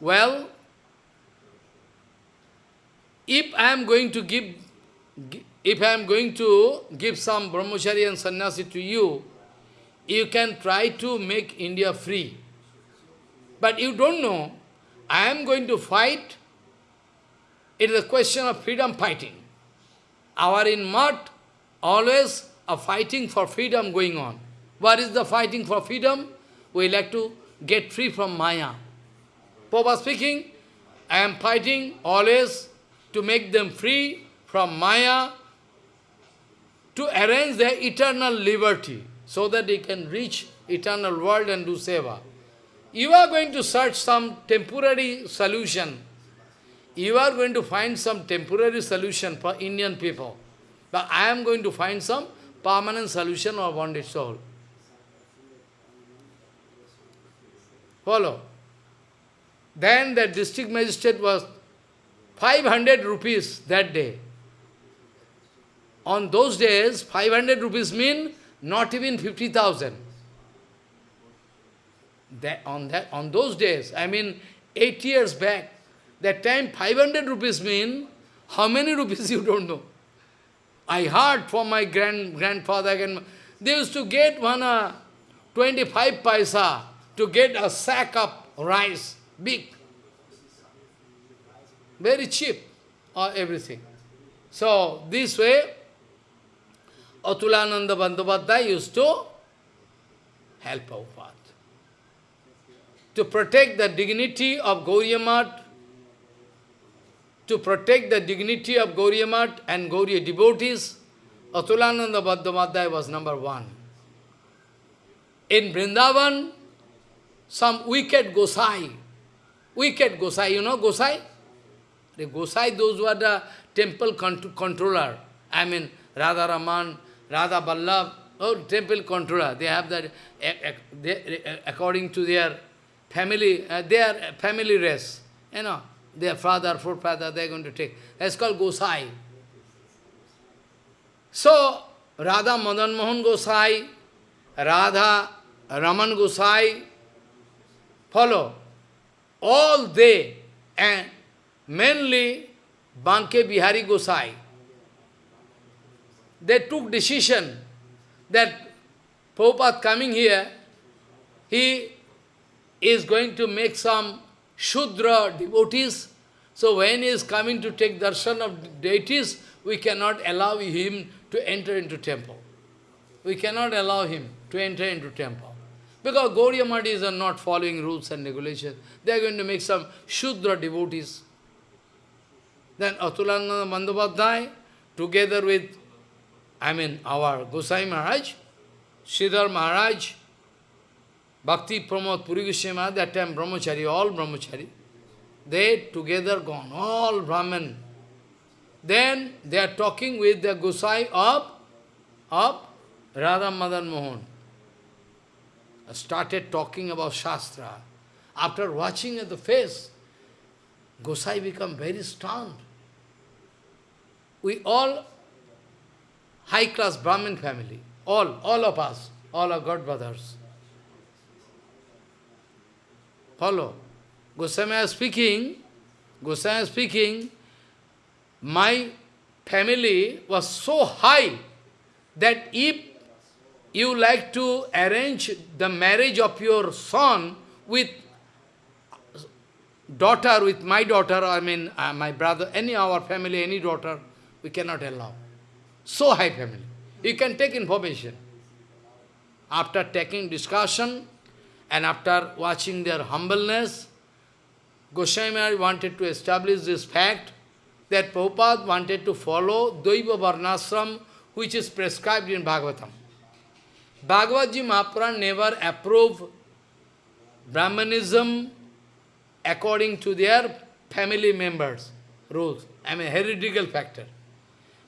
well, if I am going to give, if I am going to give some brahmachari and sannyasi to you, you can try to make India free. But you don't know, I am going to fight, it is a question of freedom fighting. Our in mud, always a fighting for freedom going on. What is the fighting for freedom? We like to get free from Maya. Papa speaking, I am fighting always to make them free from Maya, to arrange their eternal liberty, so that they can reach eternal world and do seva. You are going to search some temporary solution. You are going to find some temporary solution for Indian people. But I am going to find some permanent solution or bondage soul. Follow. Then the district magistrate was 500 rupees that day. On those days, 500 rupees mean not even 50,000. That On, that, on those days, I mean, eight years back, that time 500 rupees mean, how many *laughs* rupees you don't know. I heard from my grand grandfather, and they used to get one uh, 25 paisa to get a sack of rice, big, very cheap, or everything. So, this way, Atulananda Bandhavadhyay used to help Prabhupada. To protect the dignity of Gauriya to protect the dignity of Gauriya and Gauriya devotees, Atulananda Bandhavadhyay was number one. In Vrindavan, some wicked Gosai, wicked Gosai, you know Gosai? The Gosai, those were the temple controller. I mean, Radha Raman, Radha Ballabh, oh, temple controller. They have that, eh, eh, eh, according to their family, uh, their family race, you know, their father, forefather, they are going to take. That's called Gosai. So, Radha Madan Mohan Gosai, Radha Raman Gosai, follow. All they, and mainly Banke Bihari Gosai, they took decision that Prabhupada coming here, he is going to make some Shudra devotees. So when he is coming to take darshan of deities, we cannot allow him to enter into temple. We cannot allow him to enter into temple. Because Gauriya are not following rules and regulations. They are going to make some Shudra devotees. Then Atulananda Bandhavadhyay, together with, I mean, our Gosai Maharaj, Sridhar Maharaj, Bhakti Pramod Puri Goswami that time Brahmachari, all Brahmachari, they together gone, all Brahman. Then they are talking with the Gosai of, of Radha Madan Mohan. Started talking about Shastra. After watching at the face, Gosai become very stunned. We all high-class Brahmin family, all, all of us, all are God brothers. Follow. Goswami is speaking, Goswami is speaking, my family was so high that if you like to arrange the marriage of your son with daughter, with my daughter, I mean uh, my brother, any our family, any daughter, we cannot allow. So high family. You can take information. After taking discussion, and after watching their humbleness, Goswami wanted to establish this fact that Prabhupada wanted to follow Daiva Varnasram, which is prescribed in Bhagavatam. Bhagavad Mahapuran never approved Brahmanism according to their family members' rules. I mean, heretical factor.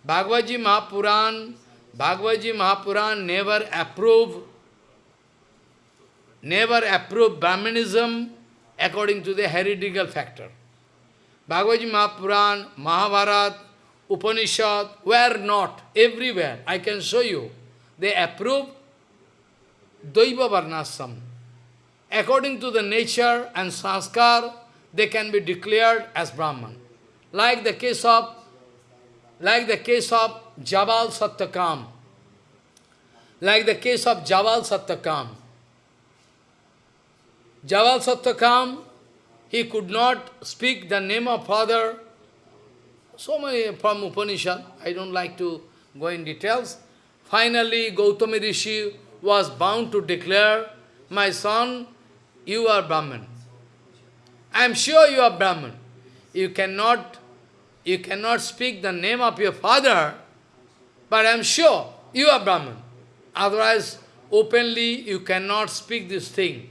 Bhagavad Mahapuran, Bhagavad Mahapuran never approve, never approve Brahmanism according to the heretical factor. Bhagavad Mahapuran, Mahabharat, Upanishad were not everywhere. I can show you. They approve Daiva Varnasram. According to the nature and sanskar, they can be declared as Brahman. Like the case of like the case of Jabal Satyakam. Like the case of Jabal Satyakam. Jabal Satyakam, he could not speak the name of father. So many from Upanishad, I don't like to go in details. Finally, Gautama Rishi was bound to declare, my son, you are Brahman. I am sure you are Brahman. You cannot, you cannot speak the name of your father, but I am sure you are Brahman. Otherwise, openly you cannot speak this thing.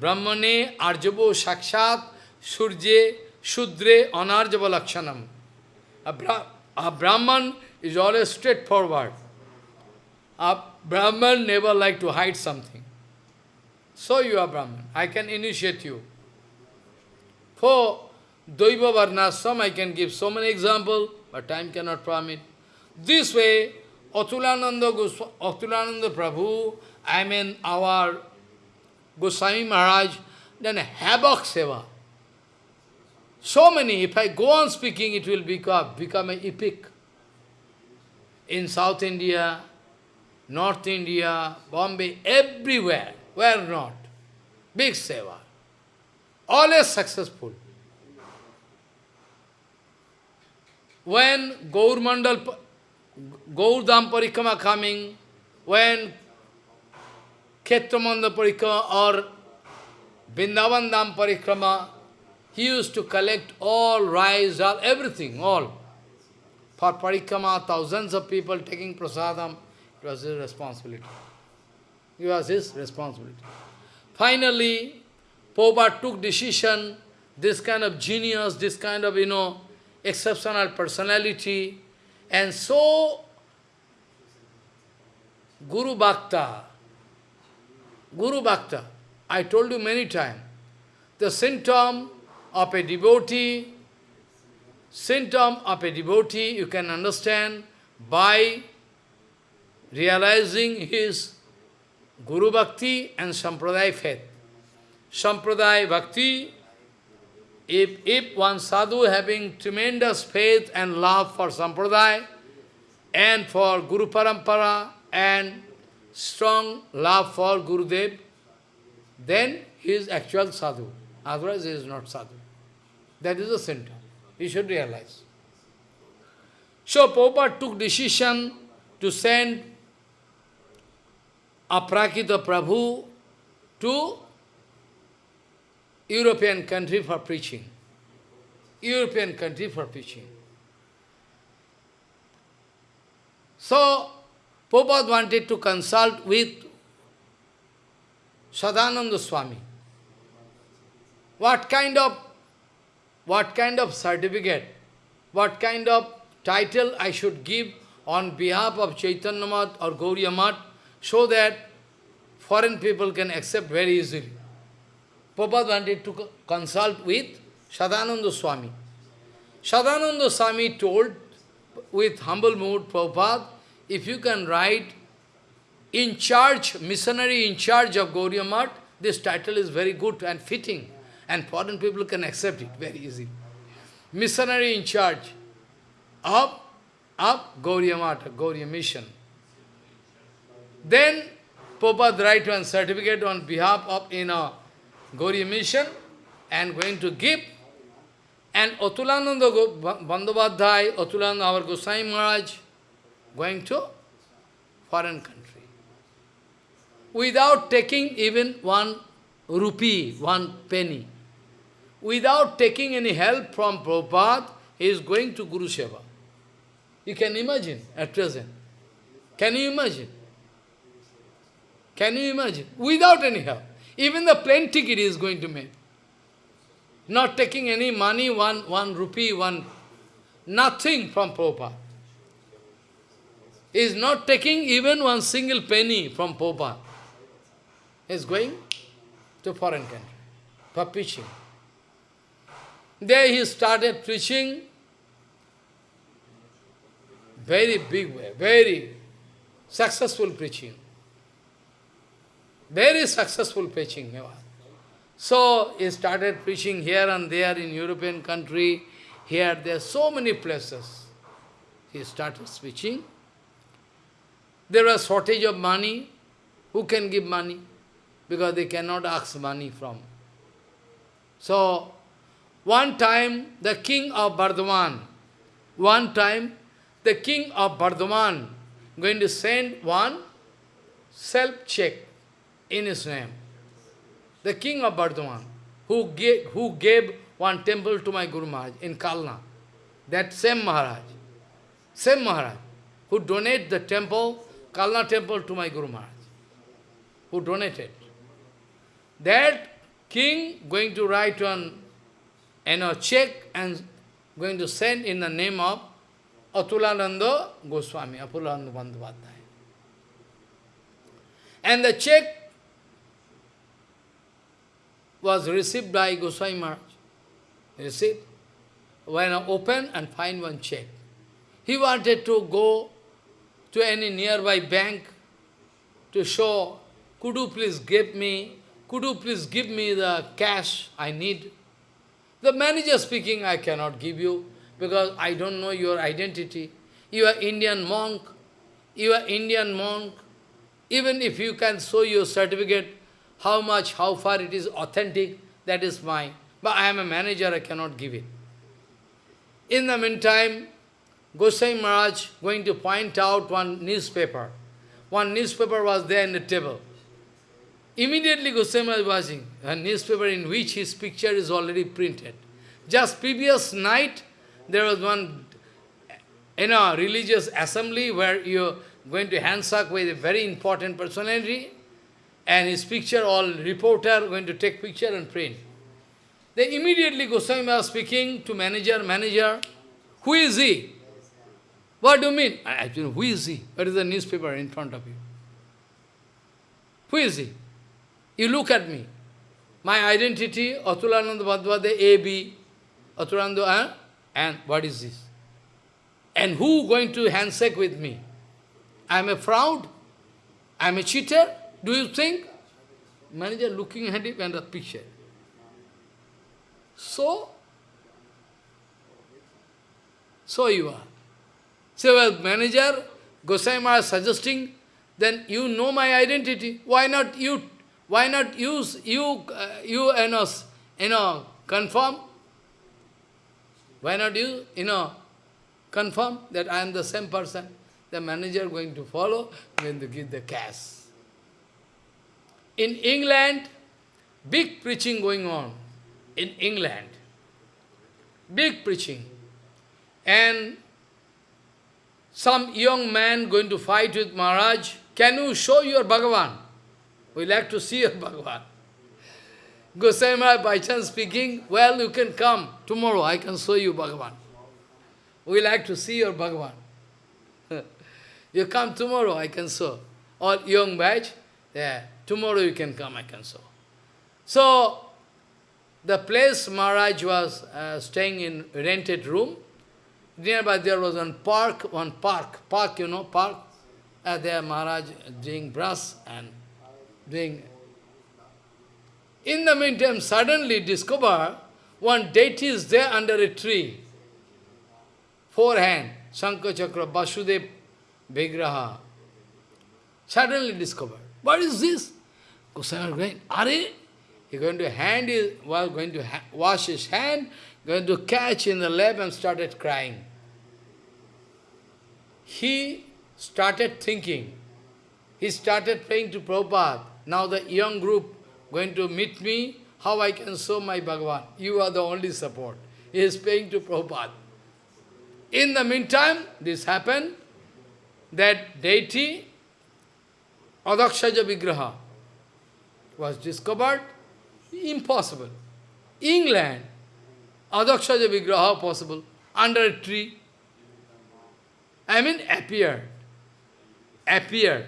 Brahmane arjavo sakshat surje shudre anarjava lakshanam. A Brahman is always straightforward. A Brahman never like to hide something. So you are Brahman. I can initiate you. For Daiva Varnasram, I can give so many examples, but time cannot permit. This way, Atulananda, Goswami, Atulananda Prabhu, I mean our Goswami Maharaj, then havoc seva. So many, if I go on speaking, it will become, become an epic. In South India, North India, Bombay, everywhere, where not? Big seva. Always successful. When Gaur Mandal, Gaur Dham Parikrama coming, when Kshetramanda Parikrama or Vrindavan Dham Parikrama, he used to collect all rice, all, everything, all. For Parikrama, thousands of people taking prasadam, it was his responsibility. It was his responsibility. Finally, Prabhupada took decision, this kind of genius, this kind of, you know, exceptional personality, and so Guru Bhakta, Guru Bhakta, I told you many times, the symptom of a devotee, symptom of a devotee you can understand by realizing his Guru Bhakti and Sampradaya faith. Sampradaya Bhakti, if, if one sadhu having tremendous faith and love for Sampradaya and for Guru Parampara and strong love for Gurudev, then he is actual sadhu. Otherwise he is not sadhu. That is the center. You should realize. So Prabhupada took decision to send Aprakrita Prabhu to European country for preaching. European country for preaching. So, Prabhupada wanted to consult with Sadananda Swami. What kind of what kind of certificate, what kind of title I should give on behalf of Chaitanya Mat or Gauriya Mat so that foreign people can accept very easily. Prabhupada wanted to consult with Sadananda Swami. Sadananda Swami told with humble mood, Prabhupada, if you can write in charge, missionary in charge of Gauriya this title is very good and fitting, and foreign people can accept it very easily. Missionary in charge of, of Gauriya Mat, Gauriya Mission. Then Prabhupada write one certificate on behalf of in a Gauriya mission and going to give. And Atulananda Bandhavadhyay, Atulananda our Gosai Maharaj, going to foreign country. Without taking even one rupee, one penny. Without taking any help from Prabhupada, he is going to Guru Seva. You can imagine at present. Can you imagine? Can you imagine? Without any help. Even the plane ticket is going to make. Not taking any money, one, one rupee, one, nothing from Prabhupada. Is not taking even one single penny from. He is going to foreign country for preaching. There he started preaching very big way, very successful preaching. Very successful preaching he was. So he started preaching here and there in European country, here, there, so many places. He started preaching. There was shortage of money. Who can give money? Because they cannot ask money from. So, one time the king of Bardhaman, one time the king of Bardhaman going to send one self-check in his name. The king of Bardhaman, who gave, who gave one temple to my Guru Maharaj in Kalna, that same Maharaj, same Maharaj, who donated the temple, Kalna temple to my Guru Maharaj, who donated. That king going to write one you know, check and going to send in the name of Atulananda Goswami, Atulananda Bandhavadhyaya. And the check was received by Goswami Maharaj. Received. When I open and find one check. He wanted to go to any nearby bank to show, could you please give me, could you please give me the cash I need? The manager speaking, I cannot give you because I don't know your identity. You are Indian monk, you are Indian monk. Even if you can show your certificate, how much, how far it is authentic, that is mine. But I am a manager, I cannot give it. In the meantime, Gosai Maharaj going to point out one newspaper. One newspaper was there in the table. Immediately Maharaj was watching a newspaper in which his picture is already printed. Just previous night, there was one in a religious assembly where you're going to handshake with a very important personality and his picture, all reporter going to take picture and print. Then immediately Goswami was speaking to manager, manager, who is he? What do you mean? I, I, who is he? What is the newspaper in front of you? Who is he? You look at me. my identity, Atulananda Bhadvade, A.B., Atulananda, uh, and what is this? And who going to handshake with me? I am a fraud? I am a cheater? Do you think? Manager looking at him and the picture. So, so you are. So, well, manager, Gosai Maharaj suggesting, then you know my identity. Why not you? Why not use you? Uh, you, you know, you know, confirm. Why not you? You know, confirm that I am the same person. The manager going to follow, going to give the cash. In England, big preaching going on. In England, big preaching. And some young man going to fight with Maharaj, can you show your Bhagavan? We like to see your *laughs* Bhagavan. Gosai Maharaj by chance speaking, well, you can come tomorrow, I can show you Bhagavan. We like to see your Bhagavan. *laughs* you come tomorrow, I can show. Or young batch, yeah, tomorrow you can come, I can show. So, the place Maharaj was uh, staying in rented room, nearby there was one park, one park, park, you know, park. Uh, there Maharaj doing brush and doing... In the meantime, suddenly discover one deity is there under a tree. Four hand, Shankha Chakra, Vasudev, Vigraha. Suddenly discovered. What is this? Goswami going, Are he going to hand his, going to wash his hand, going to catch in the lap and started crying. He started thinking. He started praying to Prabhupada. Now the young group going to meet me, how I can show my Bhagavan. You are the only support. He is praying to Prabhupada. In the meantime, this happened, that deity, Adhokshaja Vigraha, was discovered Impossible. England, Adhokshaja Vigraha possible, under a tree. I mean appeared. Appeared.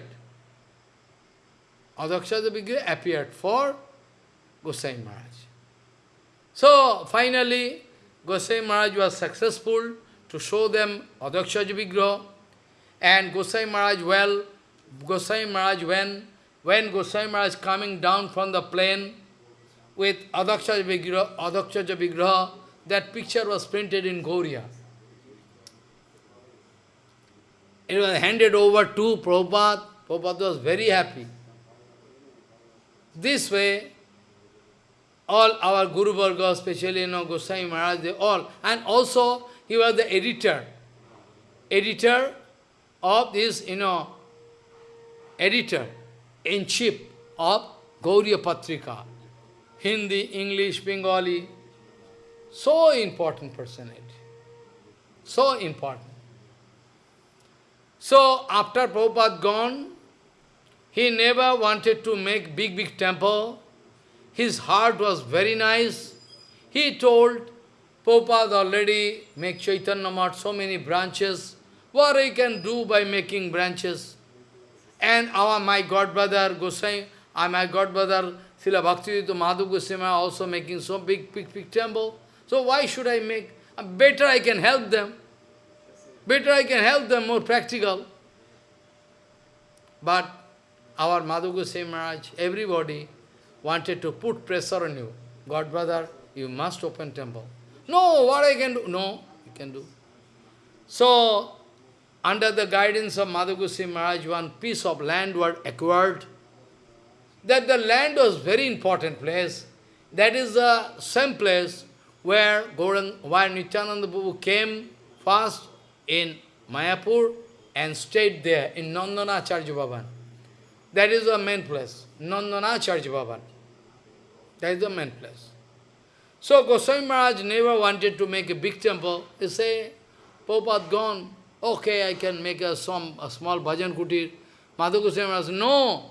Adhokshaja Vigraha appeared for Gosai Maharaj. So, finally, Gosai Maharaj was successful to show them Adhokshaja Vigraha. And Gosai Maharaj, well, Gosai Maharaj, when, when Gosai Maharaj coming down from the plane, with Adhokshaja Vigraha, Adhokshaja Vigraha, that picture was printed in Gauria. It was handed over to Prabhupada. Prabhupada was very happy. This way, all our Guru Varga, especially you know, Goswami Maharaj, they all, and also he was the editor, editor of this, you know, editor in chief of Gauriya Patrika. Hindi, English, Bengali. So important personality. So important. So after Prabhupada gone, he never wanted to make big, big temple. His heart was very nice. He told Prabhupada already make Chaitanya Math so many branches. What I can do by making branches? And our my god brother Gosai, my god brother Srila Bhaktivedanta Madhav Goswami also making so big, big, big temple. So why should I make? Uh, better I can help them. Better I can help them, more practical. But our Madhav Goswami Maharaj, everybody wanted to put pressure on you. God brother, you must open temple. No, what I can do? No, you can do. So, under the guidance of Madhav Goswami Maharaj, one piece of land was acquired that the land was very important place. That is the same place where Gaurang, where Nityananda Prabhu came first in Mayapur and stayed there in Nandana Charya Bhavan. That is the main place, Nandana Charya Bhavan. That is the main place. So Goswami Maharaj never wanted to make a big temple. He say, Prabhupada gone, okay, I can make a, some, a small bhajan kutir. Madhav Goswami Maharaj no,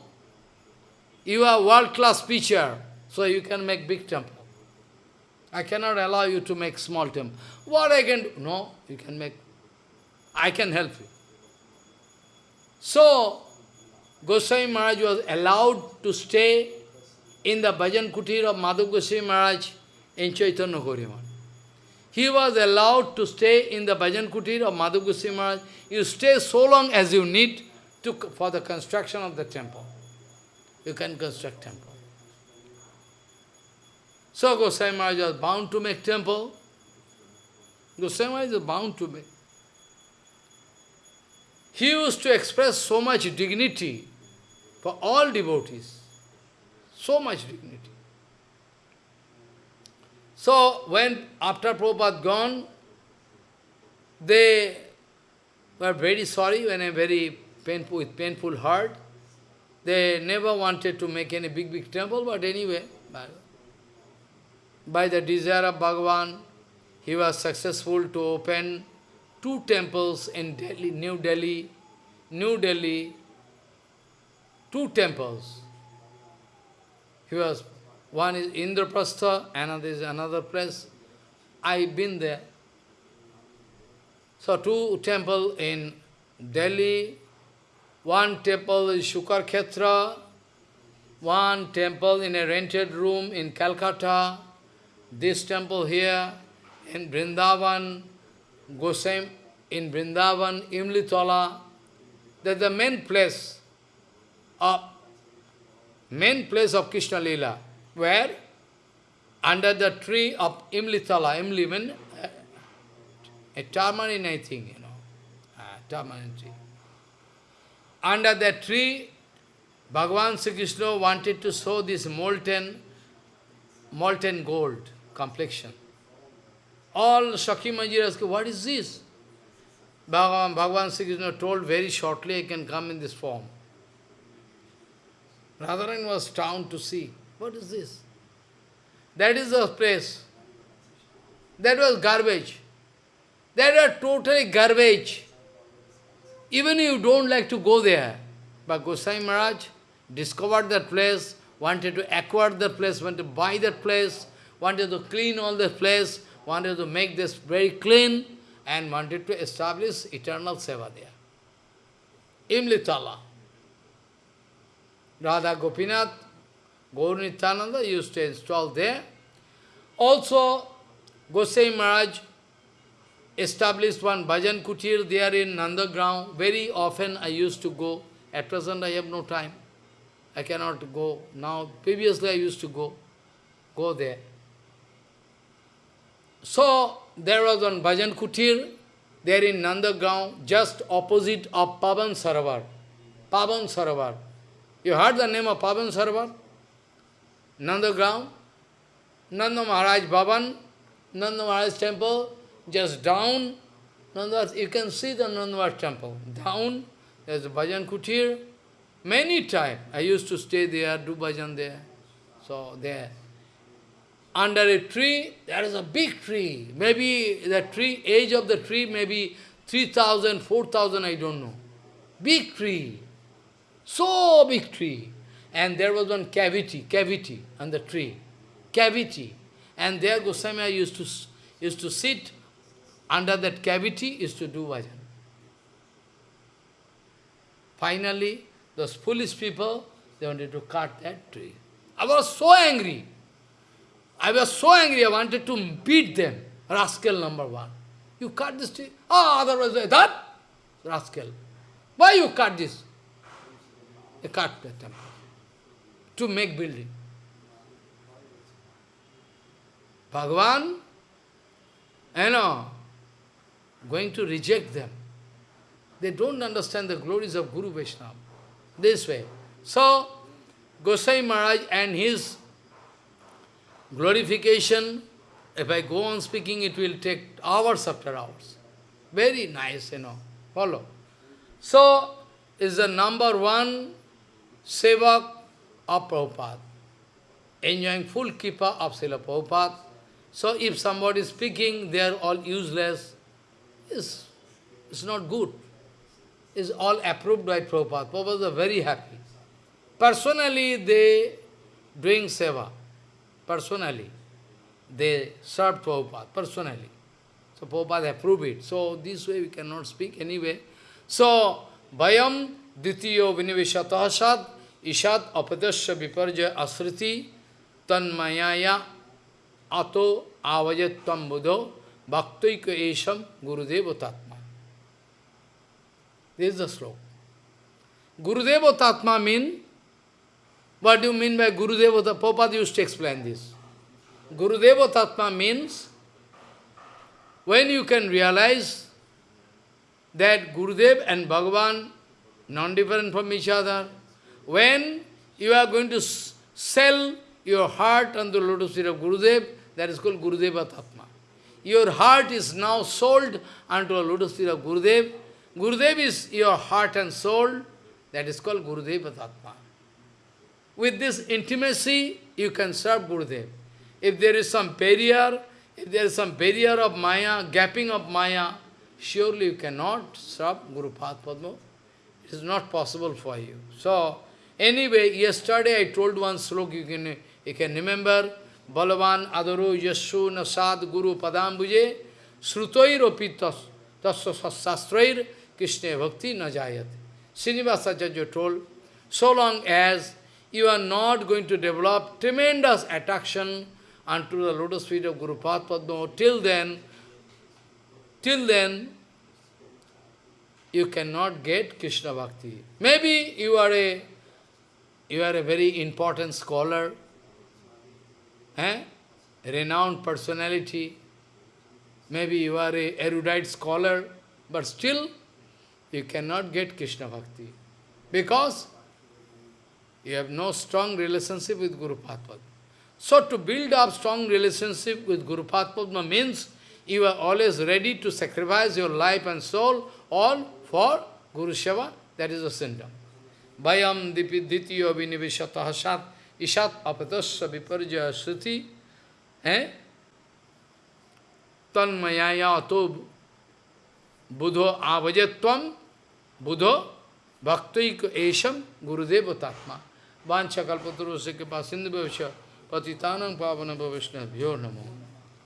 you are world-class preacher, so you can make big temple. I cannot allow you to make small temple. What I can do? No, you can make. I can help you. So, Goswami Maharaj was allowed to stay in the Bhajan Kutir of Madhav Goswami Maharaj in Chaitanya Gauriyaman. He was allowed to stay in the Bhajan Kutir of Goswami Maharaj. You stay so long as you need to, for the construction of the temple. You can construct temple. So Goswami Maharaj was bound to make temple. Goswami Maharaj is bound to make. He used to express so much dignity for all devotees. So much dignity. So when after Prabhupada gone, they were very sorry when a very painful with painful heart. They never wanted to make any big big temple, but anyway, by, by the desire of Bhagavan, he was successful to open two temples in Delhi, New Delhi, New Delhi, two temples. He was, one is Indraprastha, another is another place. I've been there. So two temple in Delhi, one temple is Shukar Khetra, one temple in a rented room in Calcutta, this temple here in Vrindavan, Gosem in Vrindavan, Imlitala, that's the main place of main place of Krishna Lila, where under the tree of Imlitala, Imli means uh, a tamarind, I think, you know, a tamarind tree. Under that tree, Bhagavan Sri Krishna wanted to show this molten, molten gold complexion. All Manjir asked, what is this? Bhagavan, Bhagavan Sri Krishna told very shortly, I can come in this form. Radharan was down to see, what is this? That is the place. That was garbage. That was totally garbage. Even you don't like to go there. But Gosai Maharaj discovered that place, wanted to acquire that place, wanted to buy that place, wanted to clean all that place, wanted to make this very clean, and wanted to establish eternal seva there. Imlitala. Radha Gopinath, Gaur Nityananda used to install there. Also, Gosai Maharaj established one bhajan kutir there in Nandagram. Very often I used to go. At present I have no time. I cannot go now. Previously I used to go, go there. So, there was one bhajan kutir there in Nandagram, just opposite of Pavan Sarovar. Pavan Sarovar. You heard the name of Pavan Sarovar? Nandagram? Nanda Maharaj Bhavan, Nanda Maharaj temple, just down, Nanda, you can see the Nanda Maharaj temple. Down, there's a bhajan kutir. Many times I used to stay there, do bhajan there. So there. Under a tree, there is a big tree. Maybe the tree, age of the tree, maybe 3,000, 4,000, I don't know. Big tree. So big tree. And there was one cavity, cavity on the tree. Cavity. And there Goswami used to, used to sit under that cavity, used to do bhajan. Finally, those foolish people, they wanted to cut that tree. I was so angry. I was so angry, I wanted to beat them. Rascal number one. You cut this tree? Ah, oh, otherwise, that? Rascal. Why you cut this? They cut the temple to make building. Bhagavan, you know, going to reject them. They don't understand the glories of Guru Vaishnava. This way. So, Gosai Maharaj and his glorification, if I go on speaking, it will take hours after hours. Very nice, you know. Follow. So, is the number one sevak of Prabhupada, enjoying full kripa of Srila Prabhupada. So if somebody is speaking, they are all useless. It's, it's not good. It's all approved by Prabhupada. Prabhupada are very happy. Personally, they doing seva. Personally. They serve Prabhupada, personally. So Prabhupada approved it. So this way we cannot speak anyway. So, Vayam Ditiyo Vinivishataha Sad Ishat apadasya viparja asriti tanmayaya ato avajattam buddho bhaktaika esham gurudeva tatma. This is the sloka. Gurudeva tatma mean, what do you mean by Gurudeva Tatma? Prabhupada used to explain this. Gurudeva Tatma means, when you can realize that Gurudev and Bhagavan non-different from each other, when you are going to sell your heart on the lotus feet of Gurudev, that is called Gurudeva Tatma. Your heart is now sold unto a lotus feet of Gurudev. Gurudev is your heart and soul, that is called Gurudeva Tatma. With this intimacy, you can serve Gurudev. If there is some barrier, if there is some barrier of Maya, gapping of Maya, surely you cannot serve Guru Padma. It is not possible for you. So, anyway, yesterday I told one slok, you can, you can remember, Balavan adaro yashu nasad guru padambuje srutoiropi tasya sastrair krishna bhakti najayate. Srinivasacharya told, so long as you are not going to develop tremendous attraction unto the lotus feet of Guru Padma, till then, till then, you cannot get Krishna Bhakti. Maybe you are a, you are a very important scholar, eh? renowned personality, maybe you are a erudite scholar, but still you cannot get Krishna Bhakti. Because you have no strong relationship with Guru Padma. So to build up strong relationship with Guru Padma means you are always ready to sacrifice your life and soul all for Guru Seva. That is the symptom. Vayam dityo vinivishataha sat ishat apatasya viparjaya sruti eh? tanmayaya ato buddho avajatvam buddho bhaktaik esham gurudeva tatma vancha kalpataru se kripa sindhu bhavasya patitanam pavana bhavishna bhyo namo